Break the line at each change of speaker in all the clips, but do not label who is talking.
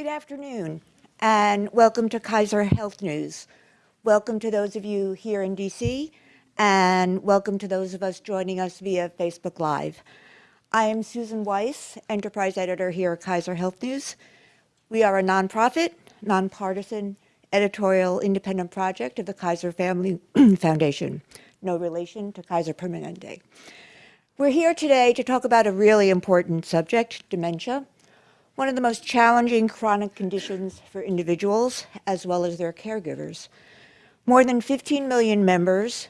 Good afternoon, and welcome to Kaiser Health News. Welcome to those of you here in DC, and welcome to those of us joining us via Facebook Live. I am Susan Weiss, Enterprise Editor here at Kaiser Health News. We are a nonprofit, nonpartisan, editorial independent project of the Kaiser Family Foundation, no relation to Kaiser Permanente. We're here today to talk about a really important subject, dementia, one of the most challenging chronic conditions for individuals as well as their caregivers. More than 15 million members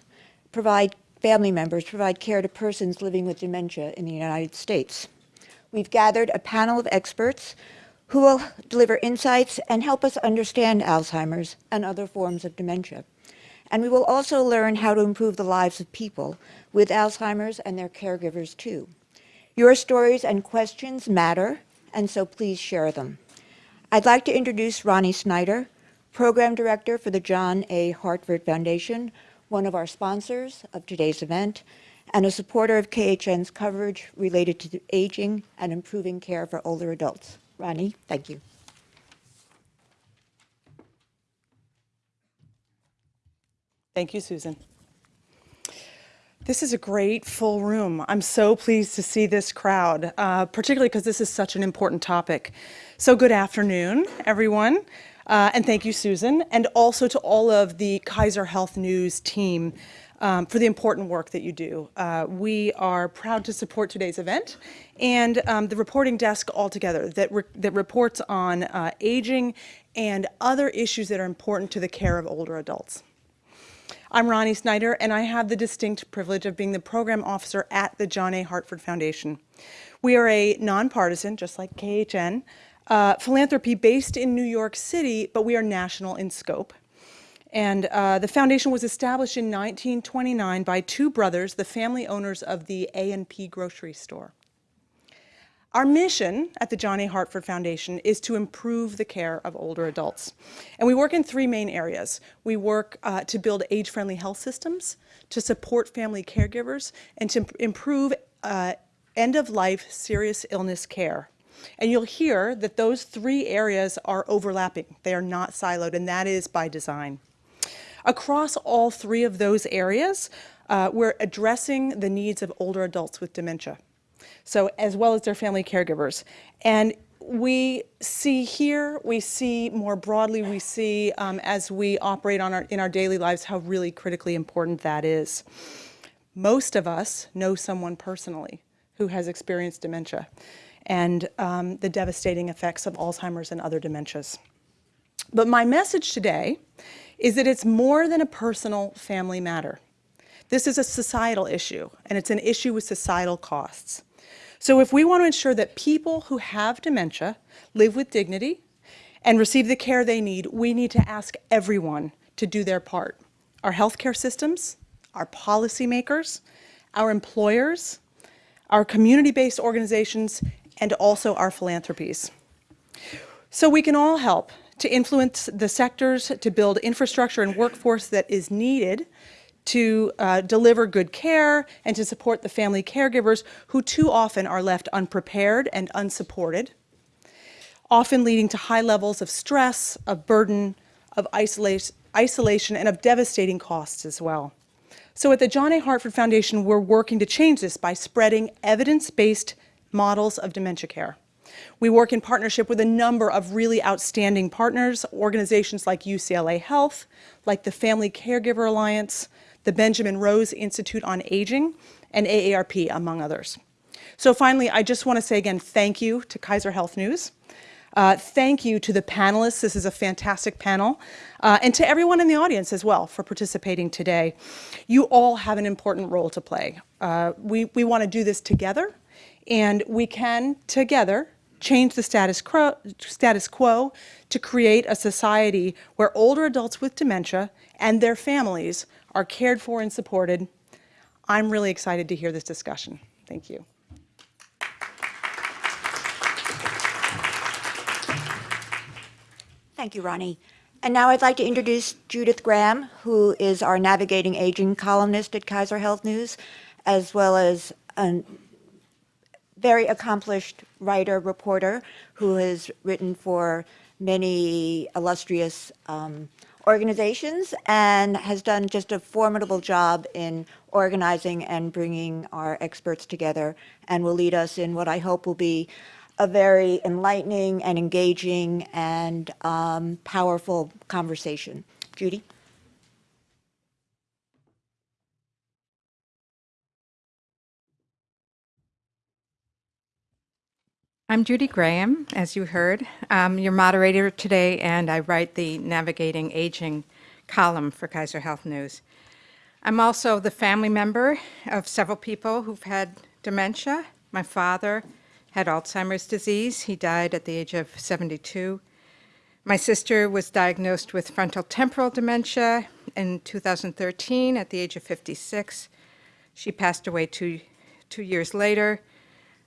provide, family members provide care to persons living with dementia in the United States. We've gathered a panel of experts who will deliver insights and help us understand Alzheimer's and other forms of dementia. And we will also learn how to improve the lives of people with Alzheimer's and their caregivers too. Your stories and questions matter, and so please share them. I'd like to introduce Rani Snyder, Program Director for the John A. Hartford Foundation, one of our sponsors of today's event, and a supporter of KHN's coverage related to aging and improving care for older adults. Rani, thank you.
Thank you, Susan. This is a great full room. I'm so pleased to see this crowd, uh, particularly because this is such an important topic. So good afternoon, everyone. Uh, and thank you, Susan, and also to all of the Kaiser Health News team um, for the important work that you do. Uh, we are proud to support today's event and um, the reporting desk altogether that, re that reports on uh, aging and other issues that are important to the care of older adults. I'm Rani Snyder, and I have the distinct privilege of being the program officer at the John A. Hartford Foundation. We are a nonpartisan, just like KHN, uh, philanthropy based in New York City, but we are national in scope. And uh, the foundation was established in 1929 by two brothers, the family owners of the A&P grocery store. Our mission at the John A. Hartford Foundation is to improve the care of older adults. And we work in three main areas. We work uh, to build age-friendly health systems, to support family caregivers, and to improve uh, end-of-life serious illness care. And you'll hear that those three areas are overlapping. They are not siloed, and that is by design. Across all three of those areas, uh, we're addressing the needs of older adults with dementia, so as well as their family caregivers. And we see here, we see more broadly, we see um, as we operate on our, in our daily lives how really critically important that is. Most of us know someone personally who has experienced dementia and um, the devastating effects of Alzheimer's and other dementias. But my message today is that it's more than a personal family matter. This is a societal issue, and it's an issue with societal costs. So if we want to ensure that people who have dementia live with dignity and receive the care they need, we need to ask everyone to do their part. Our healthcare systems, our policymakers, our employers, our community-based organizations, and also our philanthropies. So we can all help to influence the sectors to build infrastructure and workforce that is needed to uh, deliver good care and to support the family caregivers who too often are left unprepared and unsupported, often leading to high levels of stress, of burden, of isolation, isolation and of devastating costs as well. So at the John A. Hartford Foundation, we're working to change this by spreading evidence-based models of dementia care. We work in partnership with a number of really outstanding partners, organizations like UCLA Health, like the Family Caregiver Alliance, the Benjamin Rose Institute on Aging, and AARP, among others. So finally, I just want to say again, thank you to Kaiser Health News. Uh, thank you to the panelists. This is a fantastic panel. Uh, and to everyone in the audience as well for participating today. You all have an important role to play. Uh, we, we want to do this together, and we can, together, change the status quo, status quo to create a society where older adults with dementia and their families are cared for and supported. I'm really excited to hear this discussion. Thank you.
Thank you, Rani. And now I'd like to introduce Judith Graham, who is our Navigating Aging columnist at Kaiser Health News, as well as a very accomplished writer, reporter, who has written for many illustrious um, organizations and has done just a formidable job in organizing and bringing our experts together and will lead us in what I hope will be a very enlightening and engaging and um, powerful conversation. Judy?
I'm Judy Graham, as you heard. I'm your moderator today, and I write the Navigating Aging column for Kaiser Health News. I'm also the family member of several people who've had dementia. My father had Alzheimer's disease. He died at the age of 72. My sister was diagnosed with frontal temporal dementia in 2013 at the age of 56. She passed away two, two years later.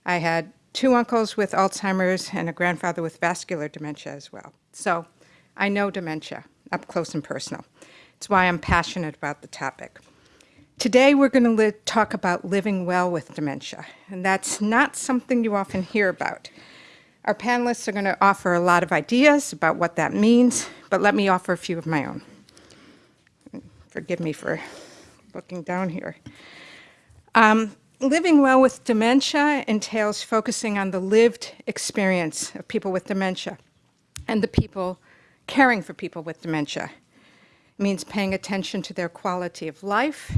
I had two uncles with Alzheimer's and a grandfather with vascular dementia as well. So I know dementia up close and personal. It's why I'm passionate about the topic. Today we're going to talk about living well with dementia, and that's not something you often hear about. Our panelists are going to offer a lot of ideas about what that means, but let me offer a few of my own. Forgive me for looking down here. Um, living well with dementia entails focusing on the lived experience of people with dementia and the people caring for people with dementia. It means paying attention to their quality of life.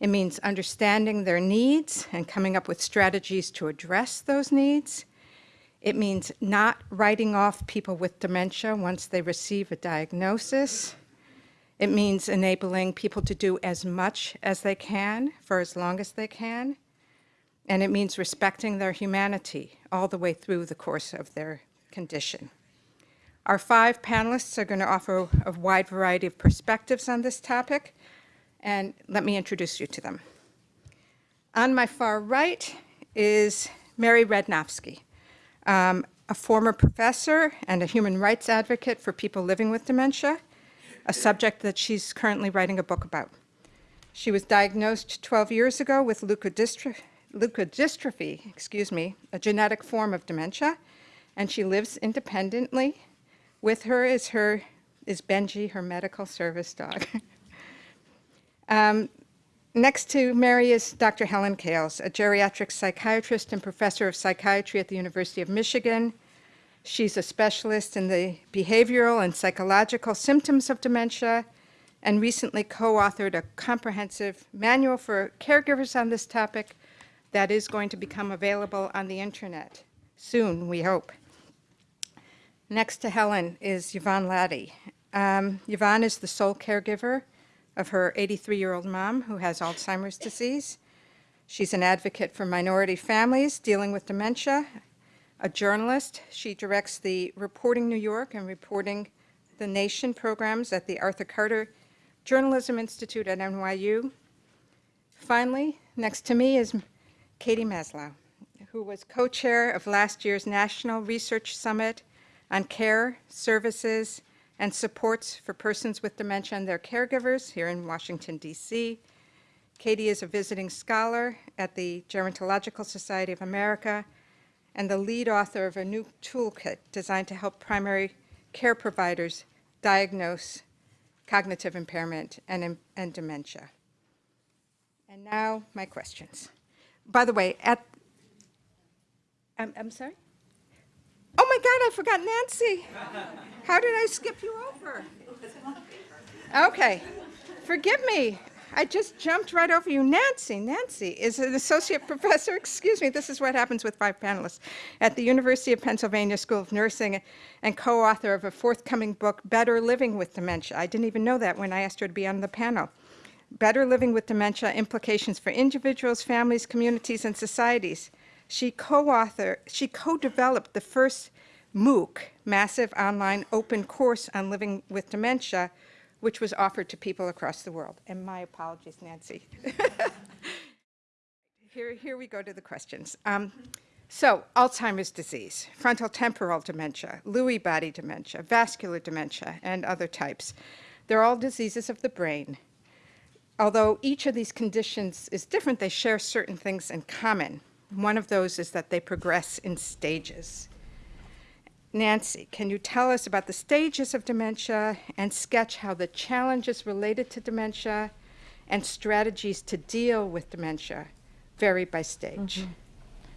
It means understanding their needs and coming up with strategies to address those needs. It means not writing off people with dementia once they receive a diagnosis. It means enabling people to do as much as they can for as long as they can. And it means respecting their humanity all the way through the course of their condition. Our five panelists are going to offer a wide variety of perspectives on this topic, and let me introduce you to them. On my far right is Mary Radnofsky, um, a former professor and a human rights advocate for people living with dementia a subject that she's currently writing a book about. She was diagnosed 12 years ago with leukodystrophy, leukodystrophy, excuse me, a genetic form of dementia, and she lives independently. With her is her is Benji, her medical service dog. um, next to Mary is Dr. Helen Kales, a geriatric psychiatrist and professor of psychiatry at the University of Michigan, She's a specialist in the behavioral and psychological symptoms of dementia and recently co-authored a comprehensive manual for caregivers on this topic that is going to become available on the internet soon, we hope. Next to Helen is Yvonne Latty. Um, Yvonne is the sole caregiver of her 83-year-old mom who has Alzheimer's disease. She's an advocate for minority families dealing with dementia a journalist. She directs the Reporting New York and Reporting the Nation programs at the Arthur Carter Journalism Institute at NYU. Finally, next to me is Katie Maslow, who was co-chair of last year's National Research Summit on Care, Services, and Supports for Persons with Dementia and Their Caregivers here in Washington, D.C. Katie is a visiting scholar at the Gerontological Society of America and the lead author of a new toolkit designed to help primary care providers diagnose cognitive impairment and, and dementia. And now my questions. By the way, at, I'm, I'm sorry? Oh my God, I forgot Nancy. How did I skip you over? Okay, forgive me. I just jumped right over you. Nancy, Nancy is an associate professor, excuse me, this is what happens with five panelists, at the University of Pennsylvania School of Nursing and co-author of a forthcoming book, Better Living with Dementia. I didn't even know that when I asked her to be on the panel. Better Living with Dementia, Implications for Individuals, Families, Communities, and Societies. She co-authored, she co-developed the first MOOC, Massive Online Open Course on Living with Dementia, which was offered to people across the world. And my apologies, Nancy. here, here we go to the questions. Um, so, Alzheimer's disease, frontotemporal dementia, Lewy body dementia, vascular dementia, and other types. They're all diseases of the brain. Although each of these conditions is different, they share certain things in common. one of those is that they progress in stages. Nancy, can you tell us about the stages of dementia and sketch how the challenges related to dementia and strategies to deal with dementia vary by stage?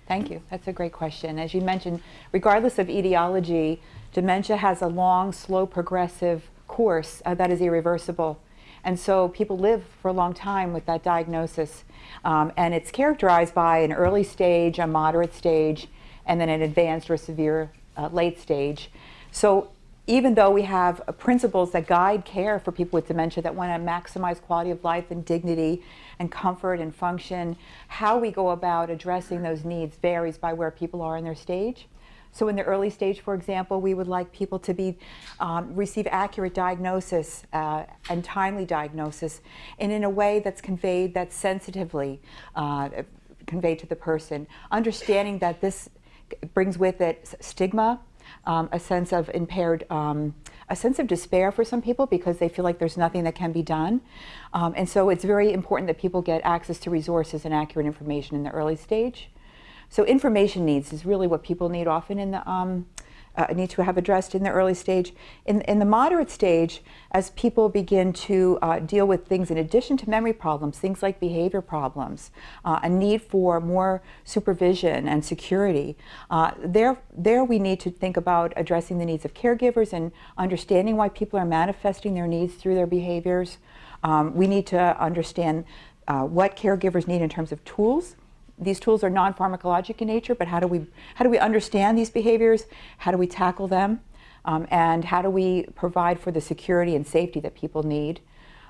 Thank you. That's a great question. As you mentioned, regardless of etiology, dementia has a long, slow, progressive course uh, that is irreversible. And so people live for a long time with that diagnosis. Um, and it's characterized by an early stage, a moderate stage, and then an advanced or severe uh, late stage. So even though we have principles that guide care for people with dementia that want to maximize quality of life and dignity and comfort and function, how we go about addressing those needs varies by where people are in their stage. So in the early stage, for example, we would like people to be um, receive accurate diagnosis uh, and timely diagnosis, and in a way that's conveyed that's sensitively uh, conveyed to the person, understanding that this brings with it stigma, um, a sense of impaired, um, a sense of despair for some people because they feel like there's nothing that can be done. Um, and so it's very important that people get access to resources and accurate information in the early stage. So information needs is really what people need often in the um, uh, need to have addressed in the early stage. In, in the moderate stage, as people begin to uh, deal with things in addition to memory problems, things like behavior problems, uh, a need for more supervision and security, uh, there, there we need to think about addressing the needs of caregivers and understanding why people are manifesting their needs through their behaviors. Um, we need to understand uh, what caregivers need in terms of tools these tools are non-pharmacologic in nature, but how do we how do we understand these behaviors? How do we tackle them? Um, and how do we provide for the security and safety that people need?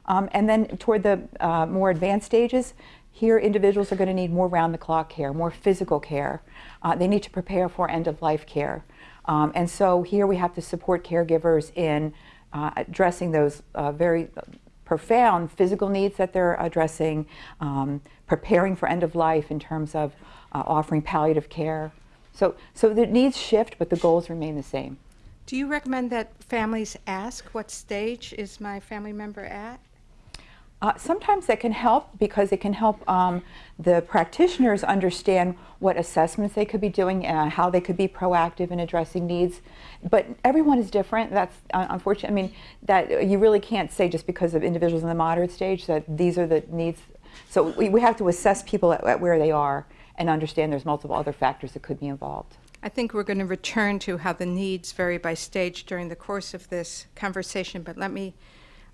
Um, and then toward the uh, more advanced stages, here individuals are going to need more round-the-clock care, more physical care. Uh, they need to prepare for end-of-life care. Um, and so here we have to support caregivers in uh, addressing those uh, very profound physical needs that they're addressing, um, preparing for end of life in terms of uh, offering palliative care. So, so the needs shift, but the goals remain the same.
Do you recommend that families ask what stage is my family member at?
Uh, sometimes that can help because it can help um, the practitioners understand what assessments they could be doing, uh, how they could be proactive in addressing needs. But everyone is different. That's uh, unfortunate. I mean, that you really can't say just because of individuals in the moderate stage that these are the needs. So we, we have to assess people at, at where they are and understand there's multiple other factors that could be involved.
I think we're going to return to how the needs vary by stage during the course of this conversation, but let me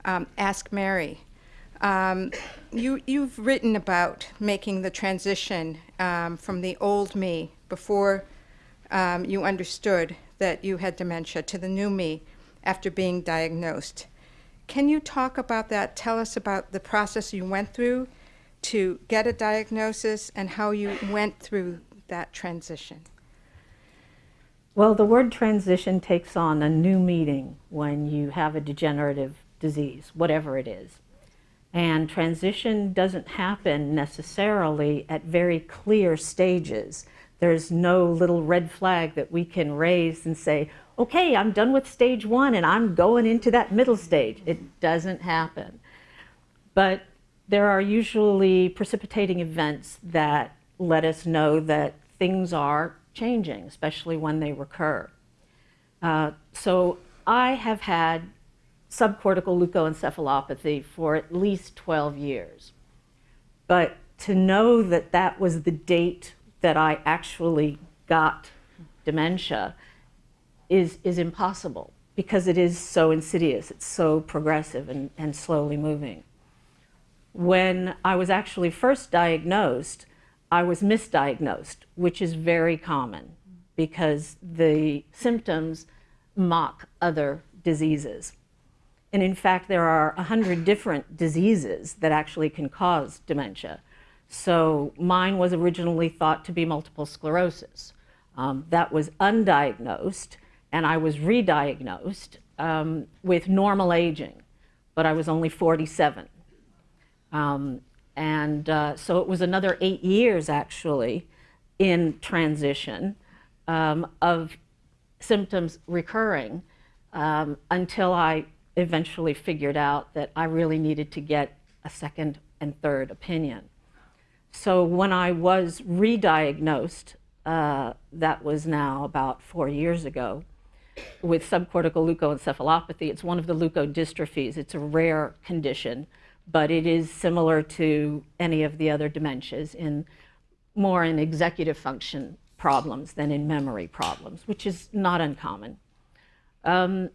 um, ask Mary. Um, you, you've written about making the transition um, from the old me before um, you understood that you had dementia to the new me after being diagnosed. Can you talk about that? Tell us about the process you went through to get a diagnosis and how you went through that transition.
Well, the word transition takes on a new meaning when you have a degenerative disease, whatever it is. And transition doesn't happen necessarily at very clear stages. There's no little red flag that we can raise and say, okay, I'm done with stage one and I'm going into that middle stage. It doesn't happen. But there are usually precipitating events that let us know that things are changing, especially when they recur. Uh, so I have had subcortical leukoencephalopathy for at least 12 years. But to know that that was the date that I actually got dementia is, is impossible because it is so insidious, it's so progressive and, and slowly moving. When I was actually first diagnosed, I was misdiagnosed, which is very common because the symptoms mock other diseases. And in fact, there are 100 different diseases that actually can cause dementia. So mine was originally thought to be multiple sclerosis. Um, that was undiagnosed, and I was re-diagnosed um, with normal aging, but I was only 47. Um, and uh, so it was another eight years, actually, in transition um, of symptoms recurring um, until I eventually figured out that I really needed to get a second and third opinion. so when I was re-diagnosed, uh, that was now about four years ago, with subcortical leukoencephalopathy. It's one of the leukodystrophies. It's a rare condition, but it is similar to any of the other dementias in more in executive function problems than in memory problems, which is not uncommon. Um,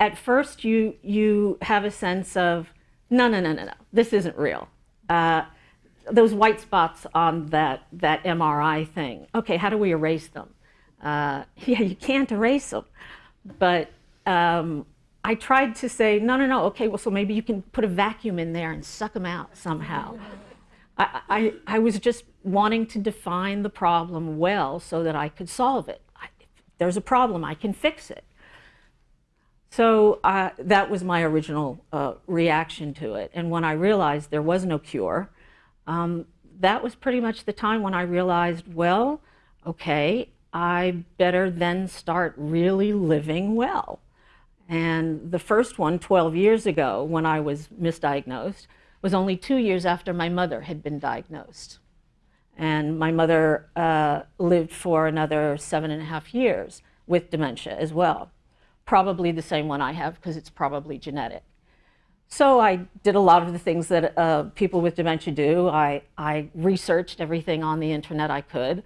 at first, you you have a sense of no, no, no, no, no, this isn't real. Uh, those white spots on that that MRI thing. Okay, how do we erase them? Uh, yeah, you can't erase them. But um, I tried to say, no, no, no. Okay, well, so maybe you can put a vacuum in there and suck them out somehow. I, I, I was just wanting to define the problem well so that I could solve it. I, there's a problem, I can fix it. So uh, that was my original uh, reaction to it. And when I realized there was no cure, um, that was pretty much the time when I realized, well, okay, I better then start really living well. And the first one, 12 years ago, when I was misdiagnosed, was only two years after my mother had been diagnosed. And my mother uh, lived for another seven and a half years with dementia as well. Probably the same one I have because it's probably genetic. So I did a lot of the things that uh, people with dementia do. I, I researched everything on the internet I could.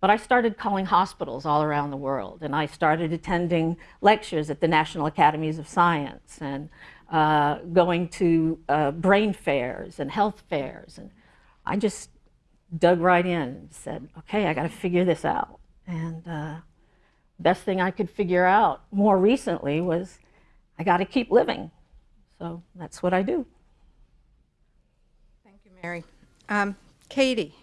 But I started calling hospitals all around the world, and I started attending lectures at the National Academies of Science and uh, going to uh, brain fairs and health fairs. And I just dug right in and said, okay, I got to figure this out. And uh, best thing I could figure out more recently was I got to keep living. So that's what I do.
Thank you, Mary. Um, Katie,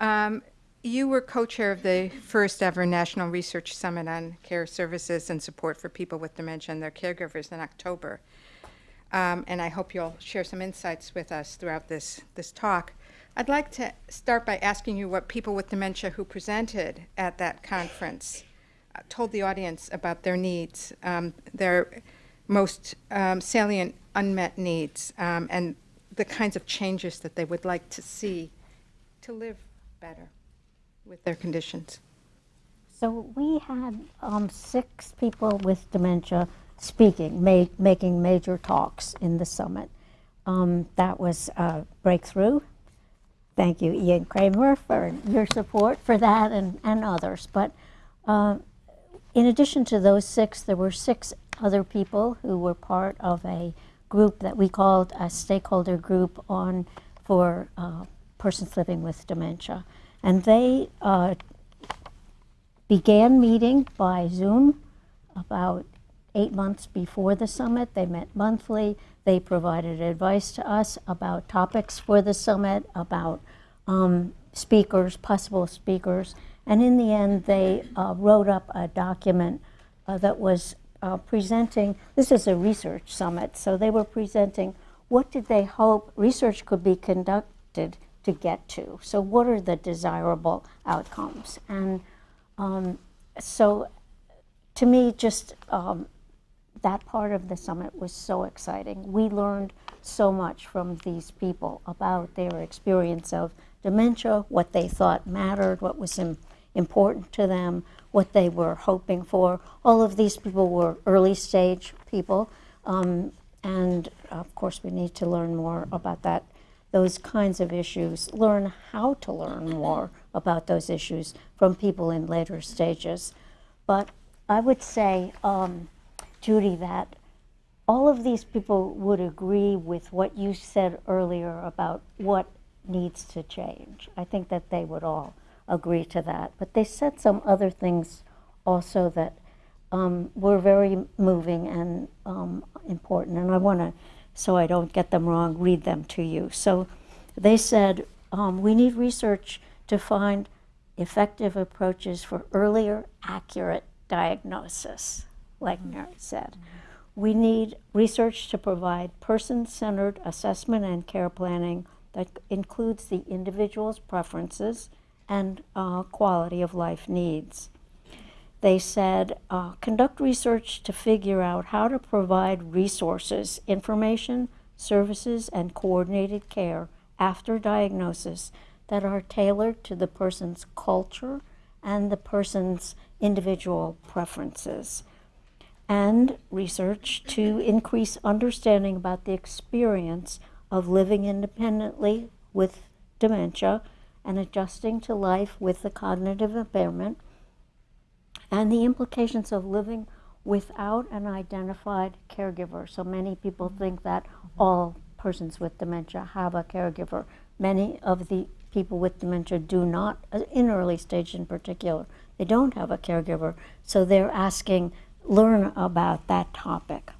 um, you were co-chair of the first ever National Research Summit on Care Services and Support for People with Dementia and Their Caregivers in October. Um, and I hope you'll share some insights with us throughout this, this talk. I'd like to start by asking you what people with dementia who presented at that conference told the audience about their needs, um, their most um, salient unmet needs, um, and the kinds of changes that they would like to see to live better with their conditions.
So we had um, six people with dementia speaking, ma- making major talks in the summit. Um, that was a breakthrough. Thank you, Ian Kremer, for your support for that and, and others. But uh, in addition to those six, there were six other people who were part of a group that we called a stakeholder group on for uh, persons living with dementia. And they uh, began meeting by Zoom about eight months before the summit. They met monthly. They provided advice to us about topics for the summit, about um, speakers, possible speakers. And in the end, they uh, wrote up a document uh, that was uh, presenting, this is a research summit, so they were presenting what did they hope research could be conducted to get to. So what are the desirable outcomes? And um, so to me, just um, that part of the summit was so exciting. We learned so much from these people about their experience of dementia, what they thought mattered, what was Im important to them, what they were hoping for. All of these people were early stage people. Um, and of course, we need to learn more about that, those kinds of issues, learn how to learn more about those issues from people in later stages. But I would say, um, Judy, that all of these people would agree with what you said earlier about what needs to change. I think that they would all agree to that. But they said some other things also that um, were very moving and um, important. And I want to, so I don't get them wrong, read them to you. So they said um, we need research to find effective approaches for earlier, accurate diagnosis, like Mary said. We need research to provide person centered assessment and care planning that includes the individual's preferences and uh, quality of life needs. They said, uh, conduct research to figure out how to provide resources, information, services, and coordinated care after diagnosis that are tailored to the person's culture and the person's individual preferences. And research to increase understanding about the experience of living independently with dementia and adjusting to life with the cognitive impairment and the implications of living without an identified caregiver. So many people think that all persons with dementia have a caregiver. Many of the people with dementia do not, uh, in early stage in particular, they don't have a caregiver. So they're asking, learn about that topic.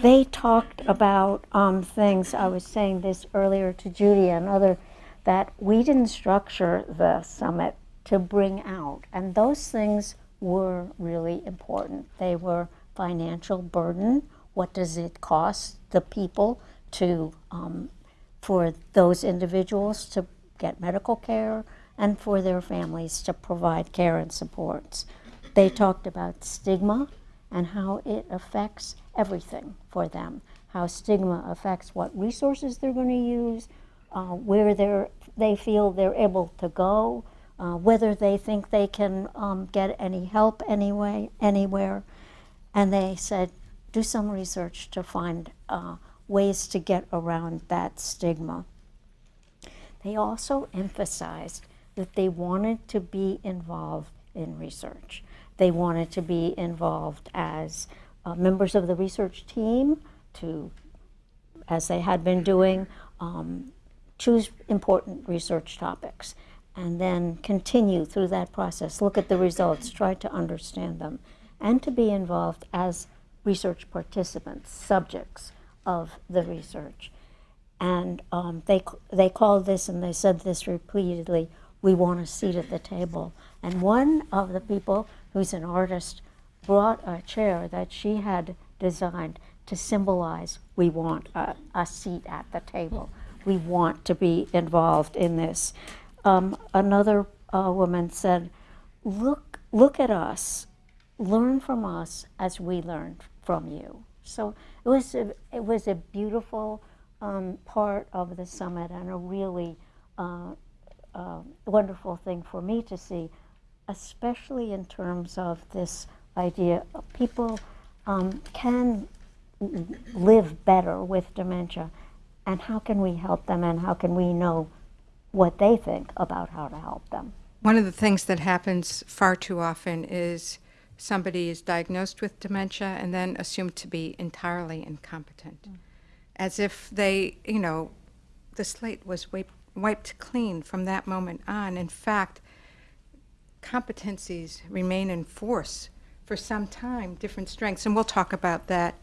They talked about um, things, I was saying this earlier to Judy and other, that we didn't structure the summit to bring out. And those things were really important. They were financial burden. What does it cost the people to, um, for those individuals to get medical care and for their families to provide care and supports? They talked about stigma and how it affects everything for them, how stigma affects what resources they're going to use, uh, where they're, they feel they're able to go, uh, whether they think they can um, get any help anyway, anywhere. And they said, do some research to find uh, ways to get around that stigma. They also emphasized that they wanted to be involved in research. They wanted to be involved as uh, members of the research team to, as they had been doing, um, choose important research topics and then continue through that process, look at the results, try to understand them, and to be involved as research participants, subjects of the research. And um, they, they called this, and they said this repeatedly, we want a seat at the table. And one of the people who's an artist brought a chair that she had designed to symbolize we want a, a seat at the table. We want to be involved in this. Um, another uh, woman said, look, look at us, learn from us as we learn from you. So it was a, it was a beautiful um, part of the summit and a really uh, uh, wonderful thing for me to see, especially in terms of this idea of people um, can live better with dementia and how can we help them and how can we know what they think about how to help them.
One of the things that happens far too often is somebody is diagnosed with dementia and then assumed to be entirely incompetent, mm. as if they, you know, the slate was wiped, wiped clean from that moment on. In fact, competencies remain in force for some time, different strengths, and we'll talk about that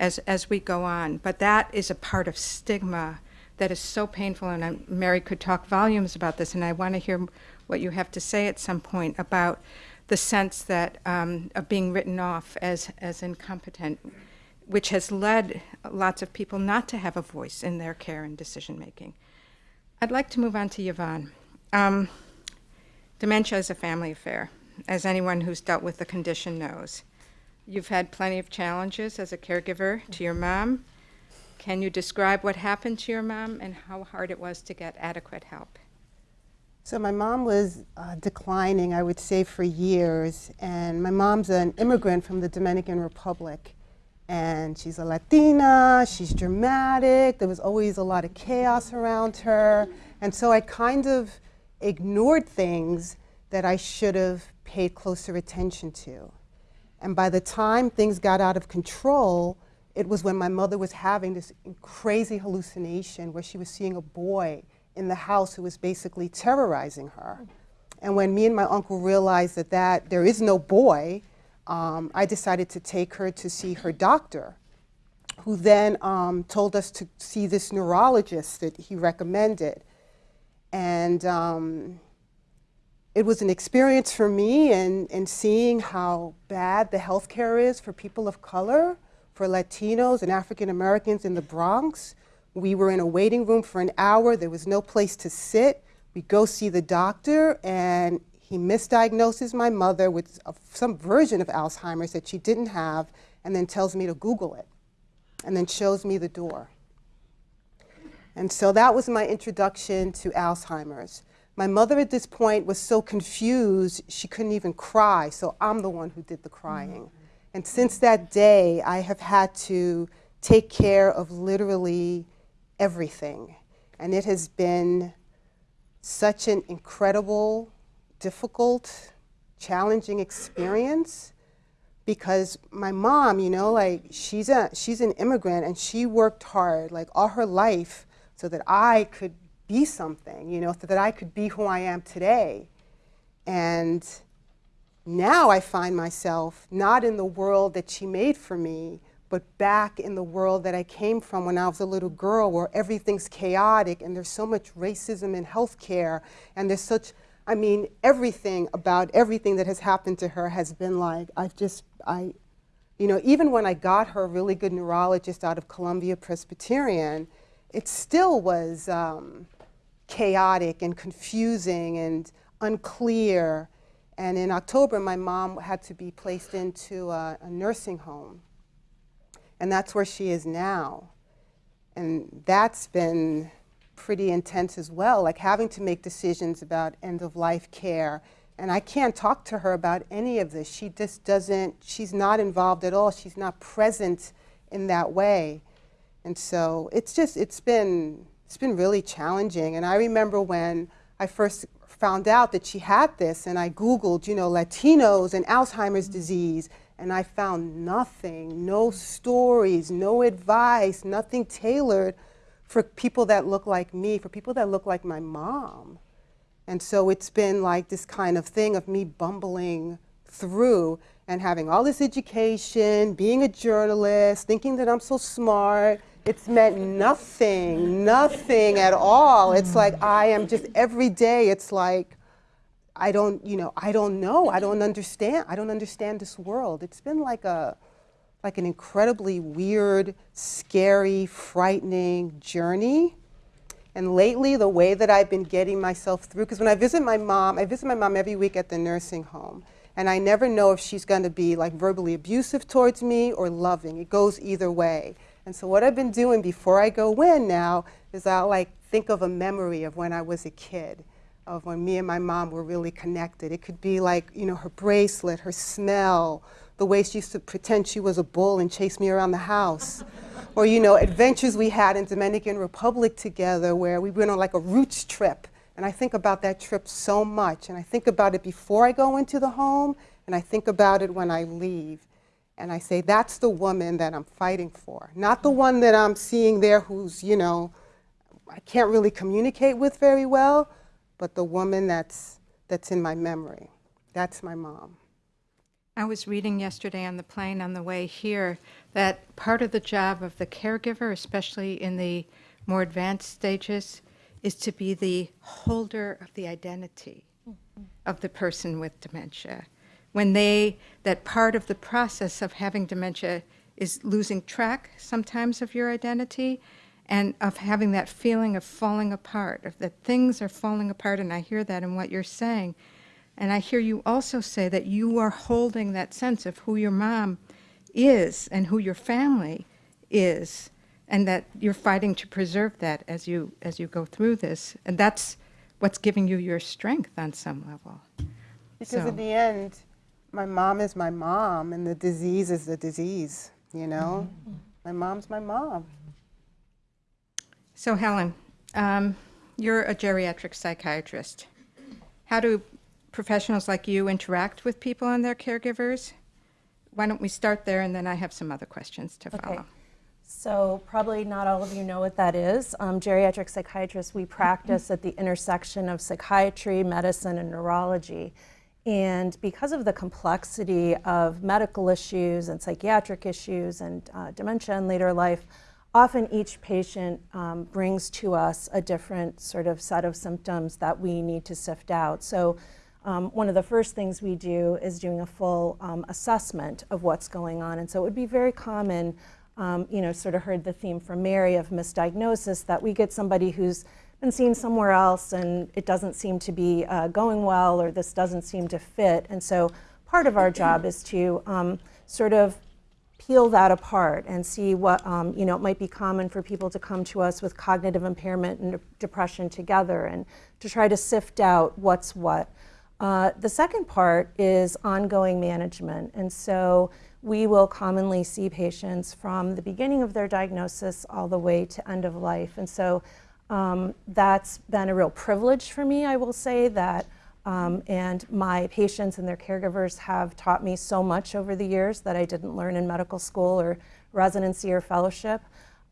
as, as we go on. But that is a part of stigma that is so painful, and I'm, Mary could talk volumes about this, and I want to hear what you have to say at some point about the sense that um, of being written off as, as incompetent, which has led lots of people not to have a voice in their care and decision making. I'd like to move on to Yvonne. Um, dementia is a family affair, as anyone who's dealt with the condition knows. You've had plenty of challenges as a caregiver to your mom, can you describe what happened to your mom and how hard it was to get adequate help?
So my mom was uh, declining, I would say, for years. And my mom's an immigrant from the Dominican Republic. And she's a Latina, she's dramatic, there was always a lot of chaos around her. And so I kind of ignored things that I should have paid closer attention to. And by the time things got out of control, it was when my mother was having this crazy hallucination where she was seeing a boy in the house who was basically terrorizing her. And when me and my uncle realized that, that there is no boy, um, I decided to take her to see her doctor, who then um, told us to see this neurologist that he recommended. And um, it was an experience for me in, in seeing how bad the healthcare is for people of color for Latinos and African Americans in the Bronx. We were in a waiting room for an hour. There was no place to sit. We go see the doctor, and he misdiagnoses my mother with some version of Alzheimer's that she didn't have, and then tells me to Google it, and then shows me the door. And so that was my introduction to Alzheimer's. My mother at this point was so confused, she couldn't even cry, so I'm the one who did the crying. Mm-hmm. And since that day, I have had to take care of literally everything. And it has been such an incredible, difficult, challenging experience because my mom, you know, like she's a she's an immigrant and she worked hard like all her life so that I could be something, you know, so that I could be who I am today. And now I find myself not in the world that she made for me, but back in the world that I came from when I was a little girl where everything's chaotic and there's so much racism in healthcare and there's such I mean everything about everything that has happened to her has been like I've just I you know even when I got her a really good neurologist out of Columbia Presbyterian it still was um, chaotic and confusing and unclear and in October my mom had to be placed into a, a nursing home and that's where she is now. And that's been pretty intense as well, like having to make decisions about end of life care. And I can't talk to her about any of this. She just doesn't, she's not involved at all. She's not present in that way. And so it's just, it's been, it's been really challenging. And I remember when I first found out that she had this and I Googled, you know, Latinos and Alzheimer's disease and I found nothing, no stories, no advice, nothing tailored for people that look like me, for people that look like my mom. And so it's been like this kind of thing of me bumbling through and having all this education, being a journalist, thinking that I'm so smart. It's meant nothing, nothing at all. It's like mm. I am just every day, it's like, I don't, you know, I don't know. I don't understand. I don't understand this world. It's been like a, like an incredibly weird, scary, frightening journey. And lately, the way that I've been getting myself through, because when I visit my mom, I visit my mom every week at the nursing home. And I never know if she's going to be like verbally abusive towards me or loving. It goes either way. And so what I've been doing before I go in now is I'll like think of a memory of when I was a kid of when me and my mom were really connected. It could be like, you know, her bracelet, her smell, the way she used to pretend she was a bull and chase me around the house. or, you know, adventures we had in Dominican Republic together where we went on like a roots trip. And I think about that trip so much. And I think about it before I go into the home, and I think about it when I leave. And I say, that's the woman that I'm fighting for. Not the one that I'm seeing there who's, you know, I can't really communicate with very well, but the woman that's, that's in my memory. That's my mom.
I was reading yesterday on the plane on the way here that part of the job of the caregiver, especially in the more advanced stages, is to be the holder of the identity of the person with dementia. When they, that part of the process of having dementia is losing track sometimes of your identity, and of having that feeling of falling apart, of that things are falling apart, and I hear that in what you're saying. And I hear you also say that you are holding that sense of who your mom is and who your family is, and that you're fighting to preserve that as you as you go through this. And that's what's giving you your strength on some level.
Because
So-
in the end, my mom is my mom, and the disease is the disease, you know? My mom's my mom.
So Helen, um, you're a geriatric psychiatrist. How do professionals like you interact with people and their caregivers? Why don't we start there, and then I have some other questions to follow. Okay.
So probably not all of you know what that is. Um, geriatric psychiatrists, we practice at the intersection of psychiatry, medicine, and neurology. And because of the complexity of medical issues and psychiatric issues and uh, dementia in later life, often each patient um, brings to us a different sort of set of symptoms that we need to sift out. So um, one of the first things we do is doing a full um, assessment of what's going on. And so it would be very common, um, you know, sort of heard the theme from Mary of misdiagnosis, that we get somebody who's been seen somewhere else and it doesn't seem to be uh, going well or this doesn't seem to fit. And so part of our job is to um, sort of peel that apart and see what, um, you know, it might be common for people to come to us with cognitive impairment and de- depression together and to try to sift out what's what. Uh, the second part is ongoing management. And so we will commonly see patients from the beginning of their diagnosis all the way to end of life. And so um, that's been a real privilege for me, I will say, that um, and my patients and their caregivers have taught me so much over the years that I didn't learn in medical school or residency or fellowship.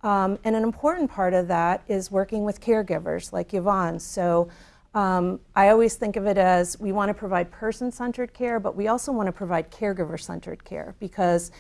Um, and an important part of that is working with caregivers like Yvonne. So um, I always think of it as we want to provide person centered care, but we also want to provide caregiver centered care because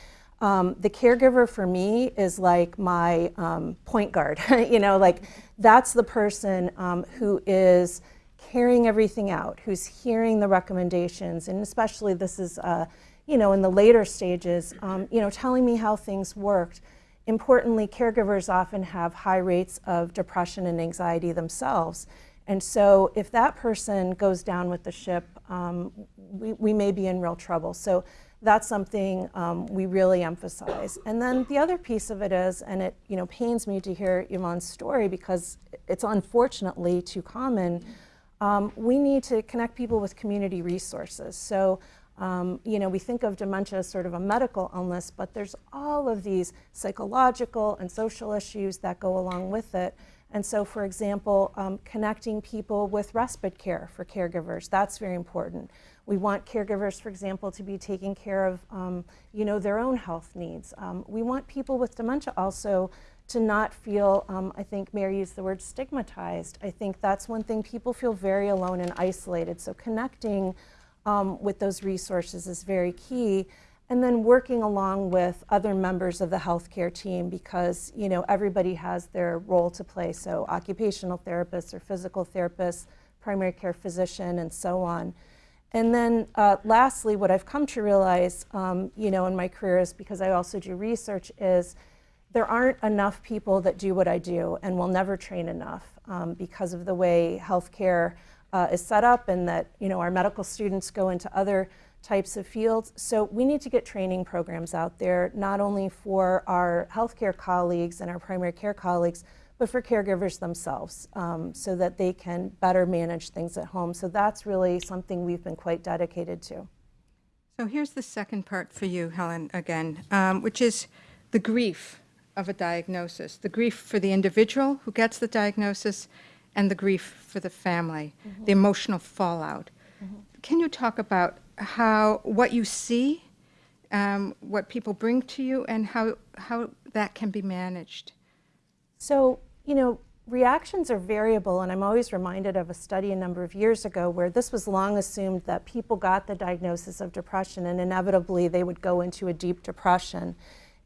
um, the caregiver for me is like my um, point guard. you know, like that's the person um, who is carrying everything out, who's hearing the recommendations, and especially this is, uh, you know, in the later stages, um, you know, telling me how things worked. Importantly, caregivers often have high rates of depression and anxiety themselves. And so if that person goes down with the ship, um, we, we may be in real trouble. So that's something um, we really emphasize. And then the other piece of it is, and it you know pains me to hear Yvonne's story because it's unfortunately too common. Um, we need to connect people with community resources. So, um, you know, we think of dementia as sort of a medical illness, but there's all of these psychological and social issues that go along with it. And so, for example, um, connecting people with respite care for caregivers, that's very important. We want caregivers, for example, to be taking care of, um, you know, their own health needs. Um, we want people with dementia also to not feel, um, I think Mary used the word stigmatized. I think that's one thing people feel very alone and isolated. So connecting um, with those resources is very key. And then working along with other members of the healthcare team because you know everybody has their role to play. So occupational therapists or physical therapists, primary care physician, and so on. And then uh, lastly, what I've come to realize, um, you know, in my career is because I also do research is there aren't enough people that do what I do and will never train enough um, because of the way healthcare uh, is set up and that you know our medical students go into other types of fields. So we need to get training programs out there, not only for our healthcare colleagues and our primary care colleagues, but for caregivers themselves um, so that they can better manage things at home. So that's really something we've been quite dedicated to.
So here's the second part for you, Helen, again, um, which is the grief of a diagnosis the grief for the individual who gets the diagnosis and the grief for the family, mm-hmm. the emotional fallout. Mm-hmm. Can you talk about how what you see, um, what people bring to you, and how how that can be managed?
So you know, reactions are variable, and I'm always reminded of a study a number of years ago where this was long assumed that people got the diagnosis of depression and inevitably they would go into a deep depression.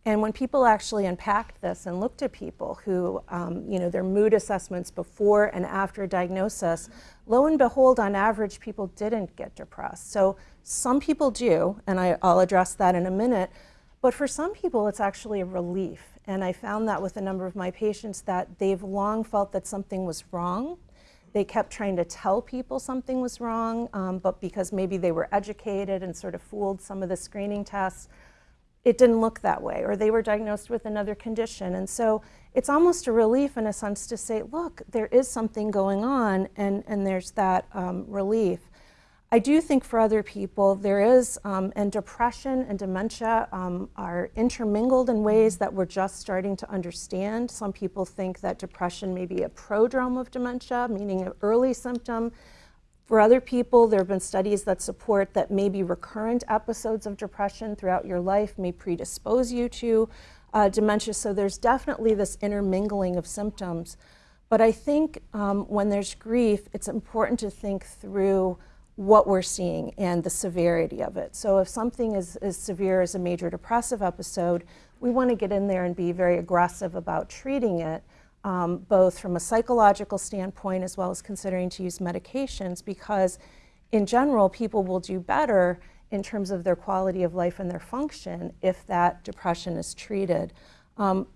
And when people actually unpacked this and looked at people who, um, you know, their mood assessments before and after diagnosis, lo and behold, on average, people didn't get depressed. So some people do, and I, I'll address that in a minute. But for some people, it's actually a relief. And I found that with a number of my patients that they've long felt that something was wrong. They kept trying to tell people something was wrong, um, but because maybe they were educated and sort of fooled some of the screening tests, it didn't look that way, or they were diagnosed with another condition. And so it's almost a relief in a sense to say, look, there is something going on, and, and there's that um, relief. I do think for other people there is, um, and depression and dementia um, are intermingled in ways that we're just starting to understand. Some people think that depression may be a prodrome of dementia, meaning an early symptom. For other people, there have been studies that support that maybe recurrent episodes of depression throughout your life may predispose you to uh, dementia. So there's definitely this intermingling of symptoms. But I think um, when there's grief, it's important to think through what we're seeing and the severity of it. So if something is as severe as a major depressive episode, we want to get in there and be very aggressive about treating it um, both from a psychological standpoint as well as considering to use medications because in general people will do better in terms of their quality of life and their function if that depression is treated. Um,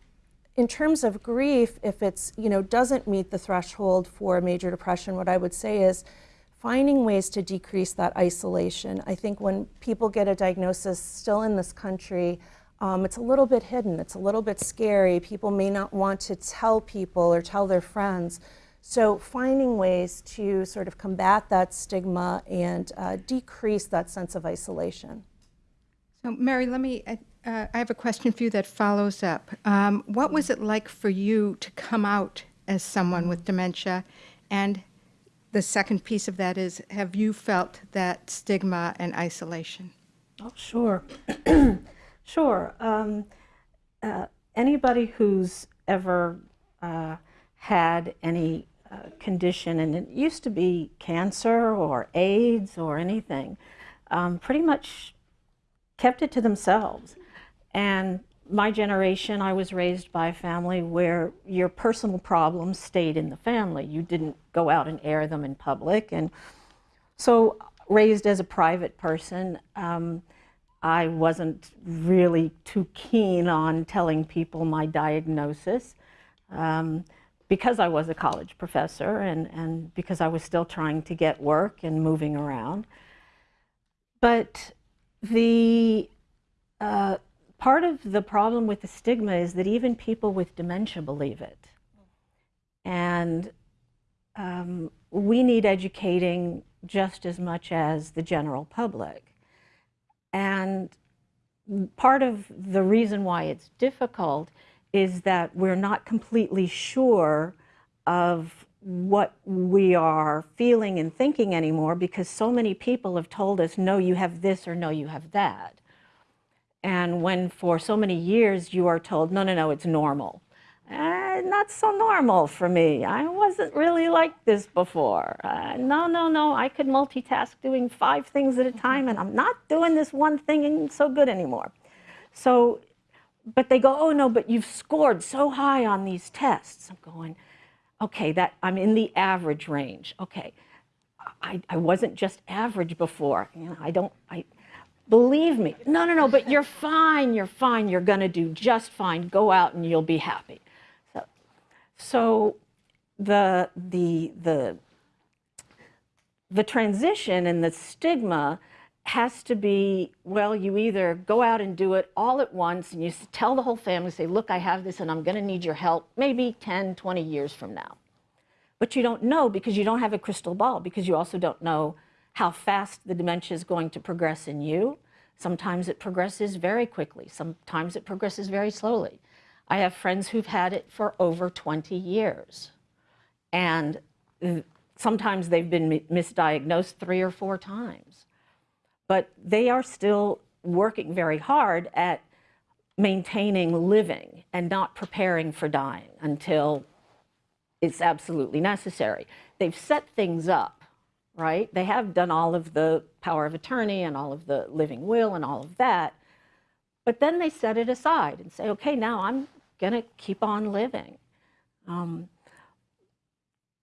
in terms of grief, if it's, you know, doesn't meet the threshold for major depression, what I would say is finding ways to decrease that isolation. I think when people get a diagnosis still in this country, um, it's a little bit hidden, it's a little bit scary. People may not want to tell people or tell their friends. So, finding ways to sort of combat that stigma and uh, decrease that sense of isolation.
So, Mary, let me, uh, uh, I have a question for you that follows up. Um, what was it like for you to come out as someone with dementia? And the second piece of that is have you felt that stigma and isolation?
Oh, sure. sure. Um, uh, anybody who's ever uh, had any uh, condition, and it used to be cancer or AIDS or anything, um, pretty much kept it to themselves. And my generation, I was raised by a family where your personal problems stayed in the family. You didn't go out and air them in public. And so, raised as a private person, um, I wasn't really too keen on telling people my diagnosis um, because I was a college professor and, and because I was still trying to get work and moving around. But the uh, part of the problem with the stigma is that even people with dementia believe it. And um, we need educating just as much as the general public. And part of the reason why it's difficult is that we're not completely sure of what we are feeling and thinking anymore because so many people have told us, no, you have this or no, you have that. And when for so many years you are told, no, no, no, it's normal. Uh, not so normal for me. I wasn't really like this before. Uh, no, no, no, I could multitask doing five things at a time, and I'm not doing this one thing so good anymore. So, but they go, oh no, but you've scored so high on these tests. I'm going, okay, that I'm in the average range. Okay, I, I wasn't just average before. You know, I don't, I, believe me. No, no, no, but you're fine, you're fine, you're gonna do just fine. Go out and you'll be happy. So, the, the, the, the transition and the stigma has to be, well, you either go out and do it all at once and you tell the whole family, say, look, I have this and I'm gonna need your help maybe 10, 20 years from now. But you don't know because you don't have a crystal ball, because you also don't know how fast the dementia is going to progress in you. Sometimes it progresses very quickly. Sometimes it progresses very slowly. I have friends who've had it for over 20 years. And sometimes they've been misdiagnosed three or four times. But they are still working very hard at maintaining living and not preparing for dying until it's absolutely necessary. They've set things up right? They have done all of the power of attorney and all of the living will and all of that. But then they set it aside and say, okay, now I'm going to keep on living. Um,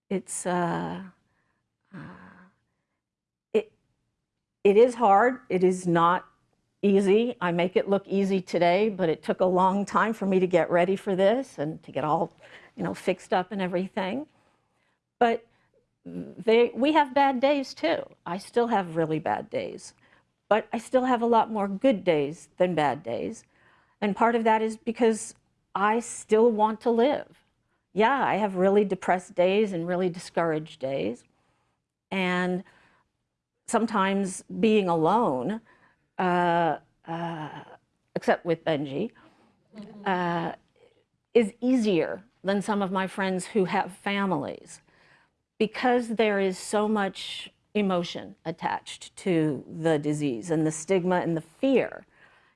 it's, uh, uh, it, it is hard. It is not easy. I make it look easy today, but it took a long time for me to get ready for this and to get all, you know, fixed up and everything. But they, we have bad days too. I still have really bad days, but I still have a lot more good days than bad days. And part of that is because I still want to live. Yeah, I have really depressed days and really discouraged days. And sometimes being alone, uh, uh, except with Benji, uh, is easier than some of my friends who have families because there is so much emotion attached to the disease and the stigma and the fear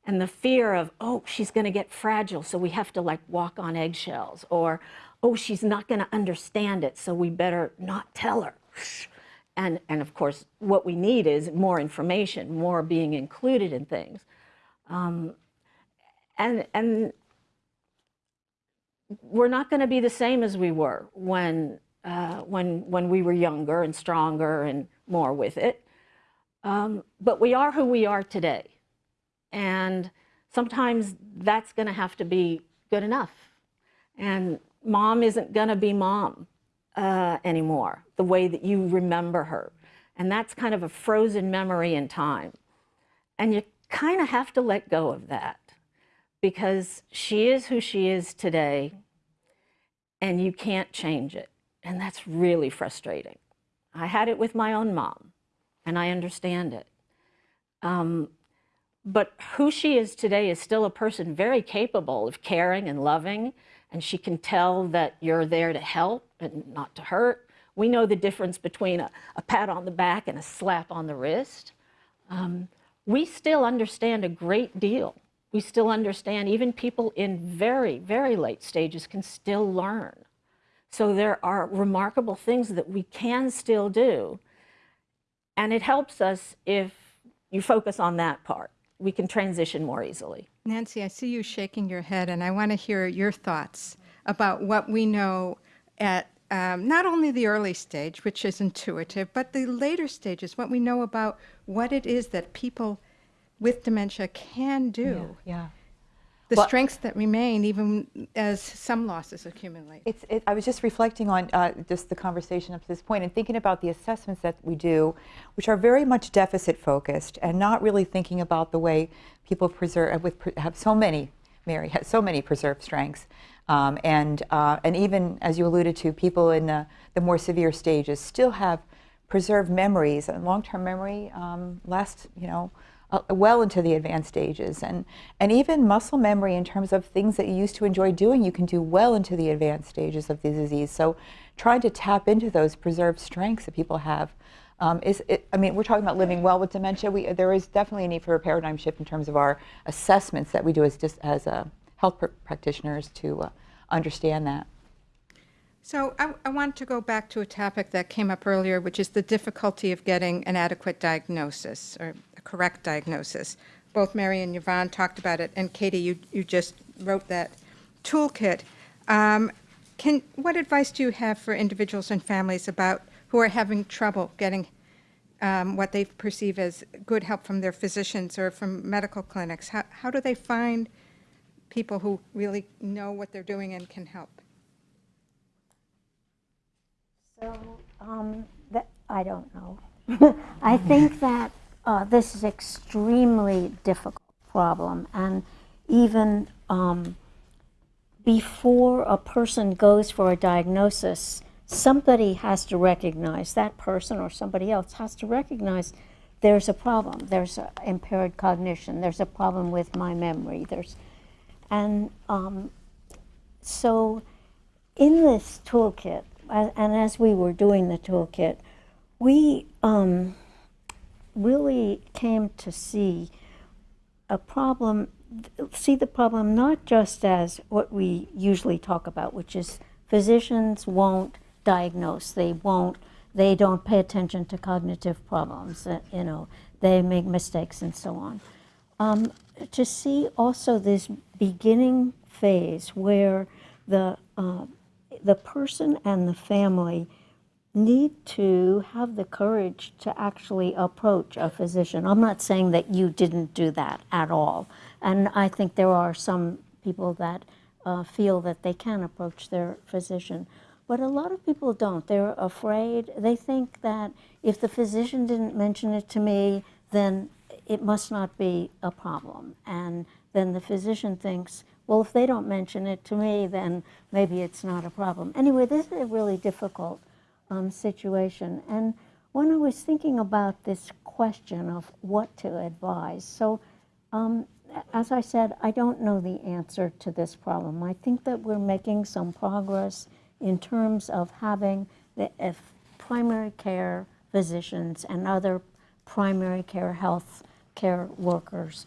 and the fear of, oh, she's going to get fragile, so we have to like walk on eggshells, or, oh, she's not going to understand it, so we better not tell her. And, and of course, what we need is more information, more being included in things. Um, and, and we're not going to be the same as we were when uh, when, when we were younger and stronger and more with it. Um, but we are who we are today. And sometimes that's going to have to be good enough. And mom isn't going to be mom uh, anymore, the way that you remember her. And that's kind of a frozen memory in time. And you kind of have to let go of that. because she is who she is today and you can't change it. And that's really frustrating. I had it with my own mom and I understand it. Um, but who she is today is still a person very capable of caring and loving, and she can tell that you're there to help and not to hurt. We know the difference between a, a pat on the back and a slap on the wrist. Um, we still understand a great deal. We still understand, even people in very, very late stages can still learn. So there are remarkable things that we can still do. And it helps us if you focus on that part. We can transition more easily.
Nancy, I see you shaking your head, and I want to hear your thoughts about what we know at um, not only the early stage, which is intuitive, but the later stages, what we know about what it is that people with dementia can do.
Yeah.
The
Well-
strengths that remain even as some losses accumulate.
It's, it, I was just reflecting on uh, just the conversation up to this point and thinking about the assessments that we do, which are very much deficit focused and not really thinking about the way people preserve with have so many. Mary has so many preserved strengths, um, and uh, and even as you alluded to, people in the, the more severe stages still have preserved memories and long-term memory um, lasts, you know, uh, well into the advanced stages. And, and even muscle memory in terms of things that you used to enjoy doing, you can do well into the advanced stages of the disease. So trying to tap into those preserved strengths that people have um, is, it, I mean, we're talking about living well with dementia. We, there is definitely a need for a paradigm shift in terms of our assessments that we do as, just as uh, health pr- practitioners to uh, understand that.
So I, I want to go back to a topic that came up earlier, which is the difficulty of getting an adequate diagnosis or correct diagnosis. Both Mary and Yvonne talked about it, and Katie, you, you just wrote that toolkit. Um, can, what advice do you have for individuals and families about who are having trouble getting um, what they perceive as good help from their physicians or from medical clinics? How, how do they find people who really know what they're doing and can help?
So, um, that, I don't know. I think that uh, this is extremely difficult problem, and even um, before a person goes for a diagnosis, somebody has to recognize that person or somebody else has to recognize there's a problem. There's a impaired cognition. There's a problem with my memory. There's, and um, so in this toolkit, and as we were doing the toolkit, we um, really came to see a problem, see the problem not just as what we usually talk about, which is physicians won't diagnose, they won't, they don't pay attention to cognitive problems, uh, you know, they make mistakes and so on. Um, to see also this beginning phase where the uh, the person and the family need to have the courage to actually approach a physician. I'm not saying that you didn't do that at all. And I think there are some people that uh, feel that they can approach their physician. But a lot of people don't. They're afraid. They think that if the physician didn't mention it to me, then it must not be a problem. And then the physician thinks, well, if they don't mention it to me, then maybe it's not a problem. Anyway, this is a really difficult um, situation. And when I was thinking about this question of what to advise, so um, as I said, I don't know the answer to this problem. I think that we're making some progress in terms of having the primary care physicians and other primary care health care workers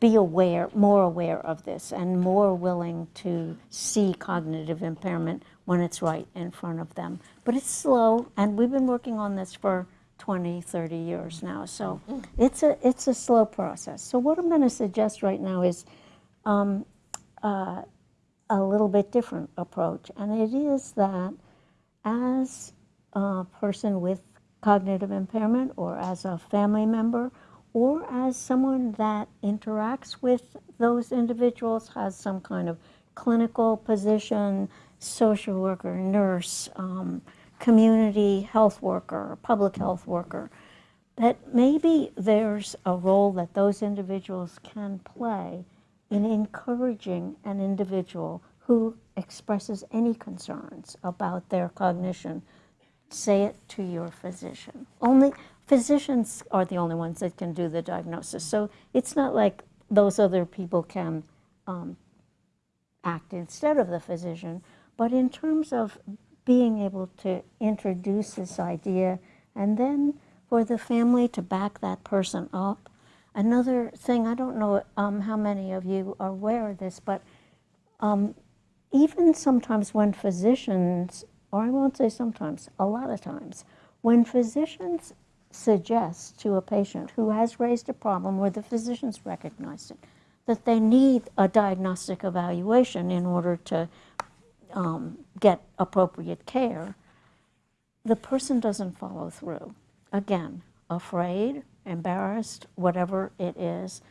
be aware, more aware of this and more willing to see cognitive impairment when it's right in front of them. But it's slow, and we've been working on this for 20, 30 years now. So it's a it's a slow process. So what I'm going to suggest right now is um, uh, a little bit different approach, and it is that as a person with cognitive impairment or as a family member or as someone that interacts with those individuals, has some kind of clinical position, social worker, nurse, um, community health worker, public health worker, that maybe there's a role that those individuals can play in encouraging an individual who expresses any concerns about their cognition, say it to your physician. Only physicians are the only ones that can do the diagnosis. So it's not like those other people can um, act instead of the physician, but in terms of being able to introduce this idea and then for the family to back that person up. Another thing, I don't know um, how many of you are aware of this, but um, even sometimes when physicians, or I won't say sometimes, a lot of times, when physicians suggest to a patient who has raised a problem where the physicians recognized it, that they need a diagnostic evaluation in order to um, get appropriate care, the person doesn't follow through. Again, afraid, embarrassed, whatever it is.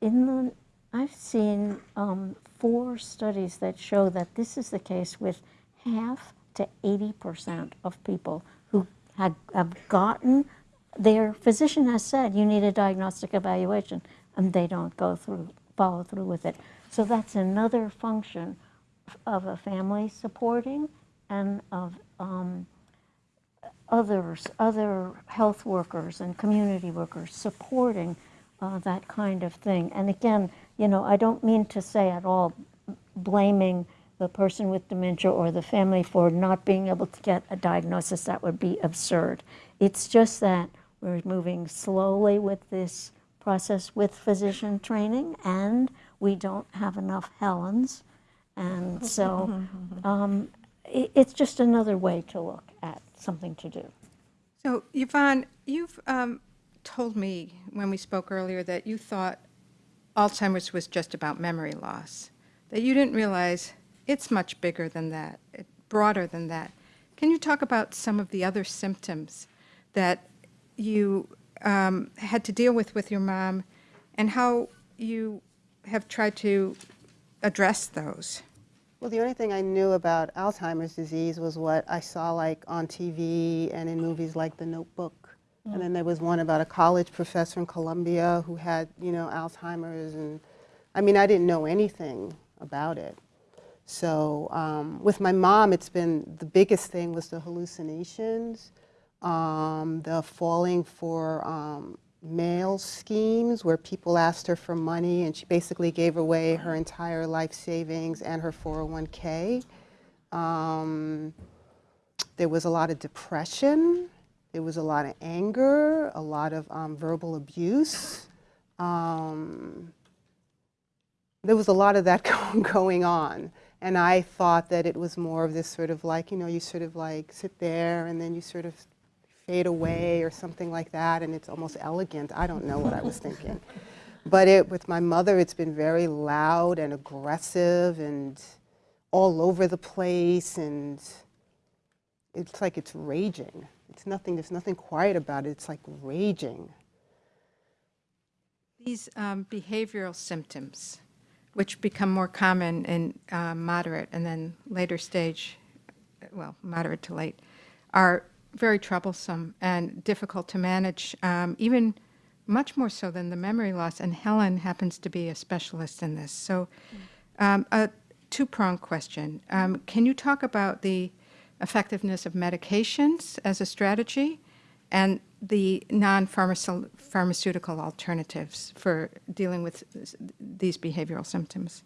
In the, I've seen um, four studies that show that this is the case with half to 80% of people who had, have gotten, their physician has said, you need a diagnostic evaluation, and they don't go through, follow through with it. So that's another function of a family supporting and of um, others, other health workers and community workers supporting uh, that kind of thing. And again, you know, I don't mean to say at all blaming the person with dementia or the family for not being able to get a diagnosis. That would be absurd. It's just that we're moving slowly with this process with physician training and we don't have enough Helens. And so um, it, it's just another way to look at something to do.
So, Yvonne, you've um, told me when we spoke earlier that you thought Alzheimer's was just about memory loss, that you didn't realize it's much bigger than that, it- broader than that. Can you talk about some of the other symptoms that you um, had to deal with with your mom and how you have tried to address those?
Well, the only thing I knew about Alzheimer's disease was what I saw like on TV and in movies like The Notebook. And then there was one about a college professor in Columbia who had, you know, Alzheimer's. And I mean, I didn't know anything about it. So um, with my mom, it's been the biggest thing was the hallucinations, um, the falling for um, mail schemes where people asked her for money and she basically gave away her entire life savings and her 401k. Um, there was a lot of depression. There was a lot of anger, a lot of um, verbal abuse. Um, there was a lot of that going on. And I thought that it was more of this sort of like, you know, you sort of like sit there and then you sort of fade away or something like that, and it's almost elegant. I don't know what I was thinking. But it, with my mother, it's been very loud and aggressive and all over the place, and it's like it's raging. It's nothing, there's nothing quiet about it. It's like raging.
These um, behavioral symptoms, which become more common in uh, moderate and then later stage, well, moderate to late, are very troublesome and difficult to manage, um, even much more so than the memory loss. And Helen happens to be a specialist in this. So, um, a two pronged question. Um, can you talk about the effectiveness of medications as a strategy and the non pharmaceutical alternatives for dealing with these behavioral symptoms?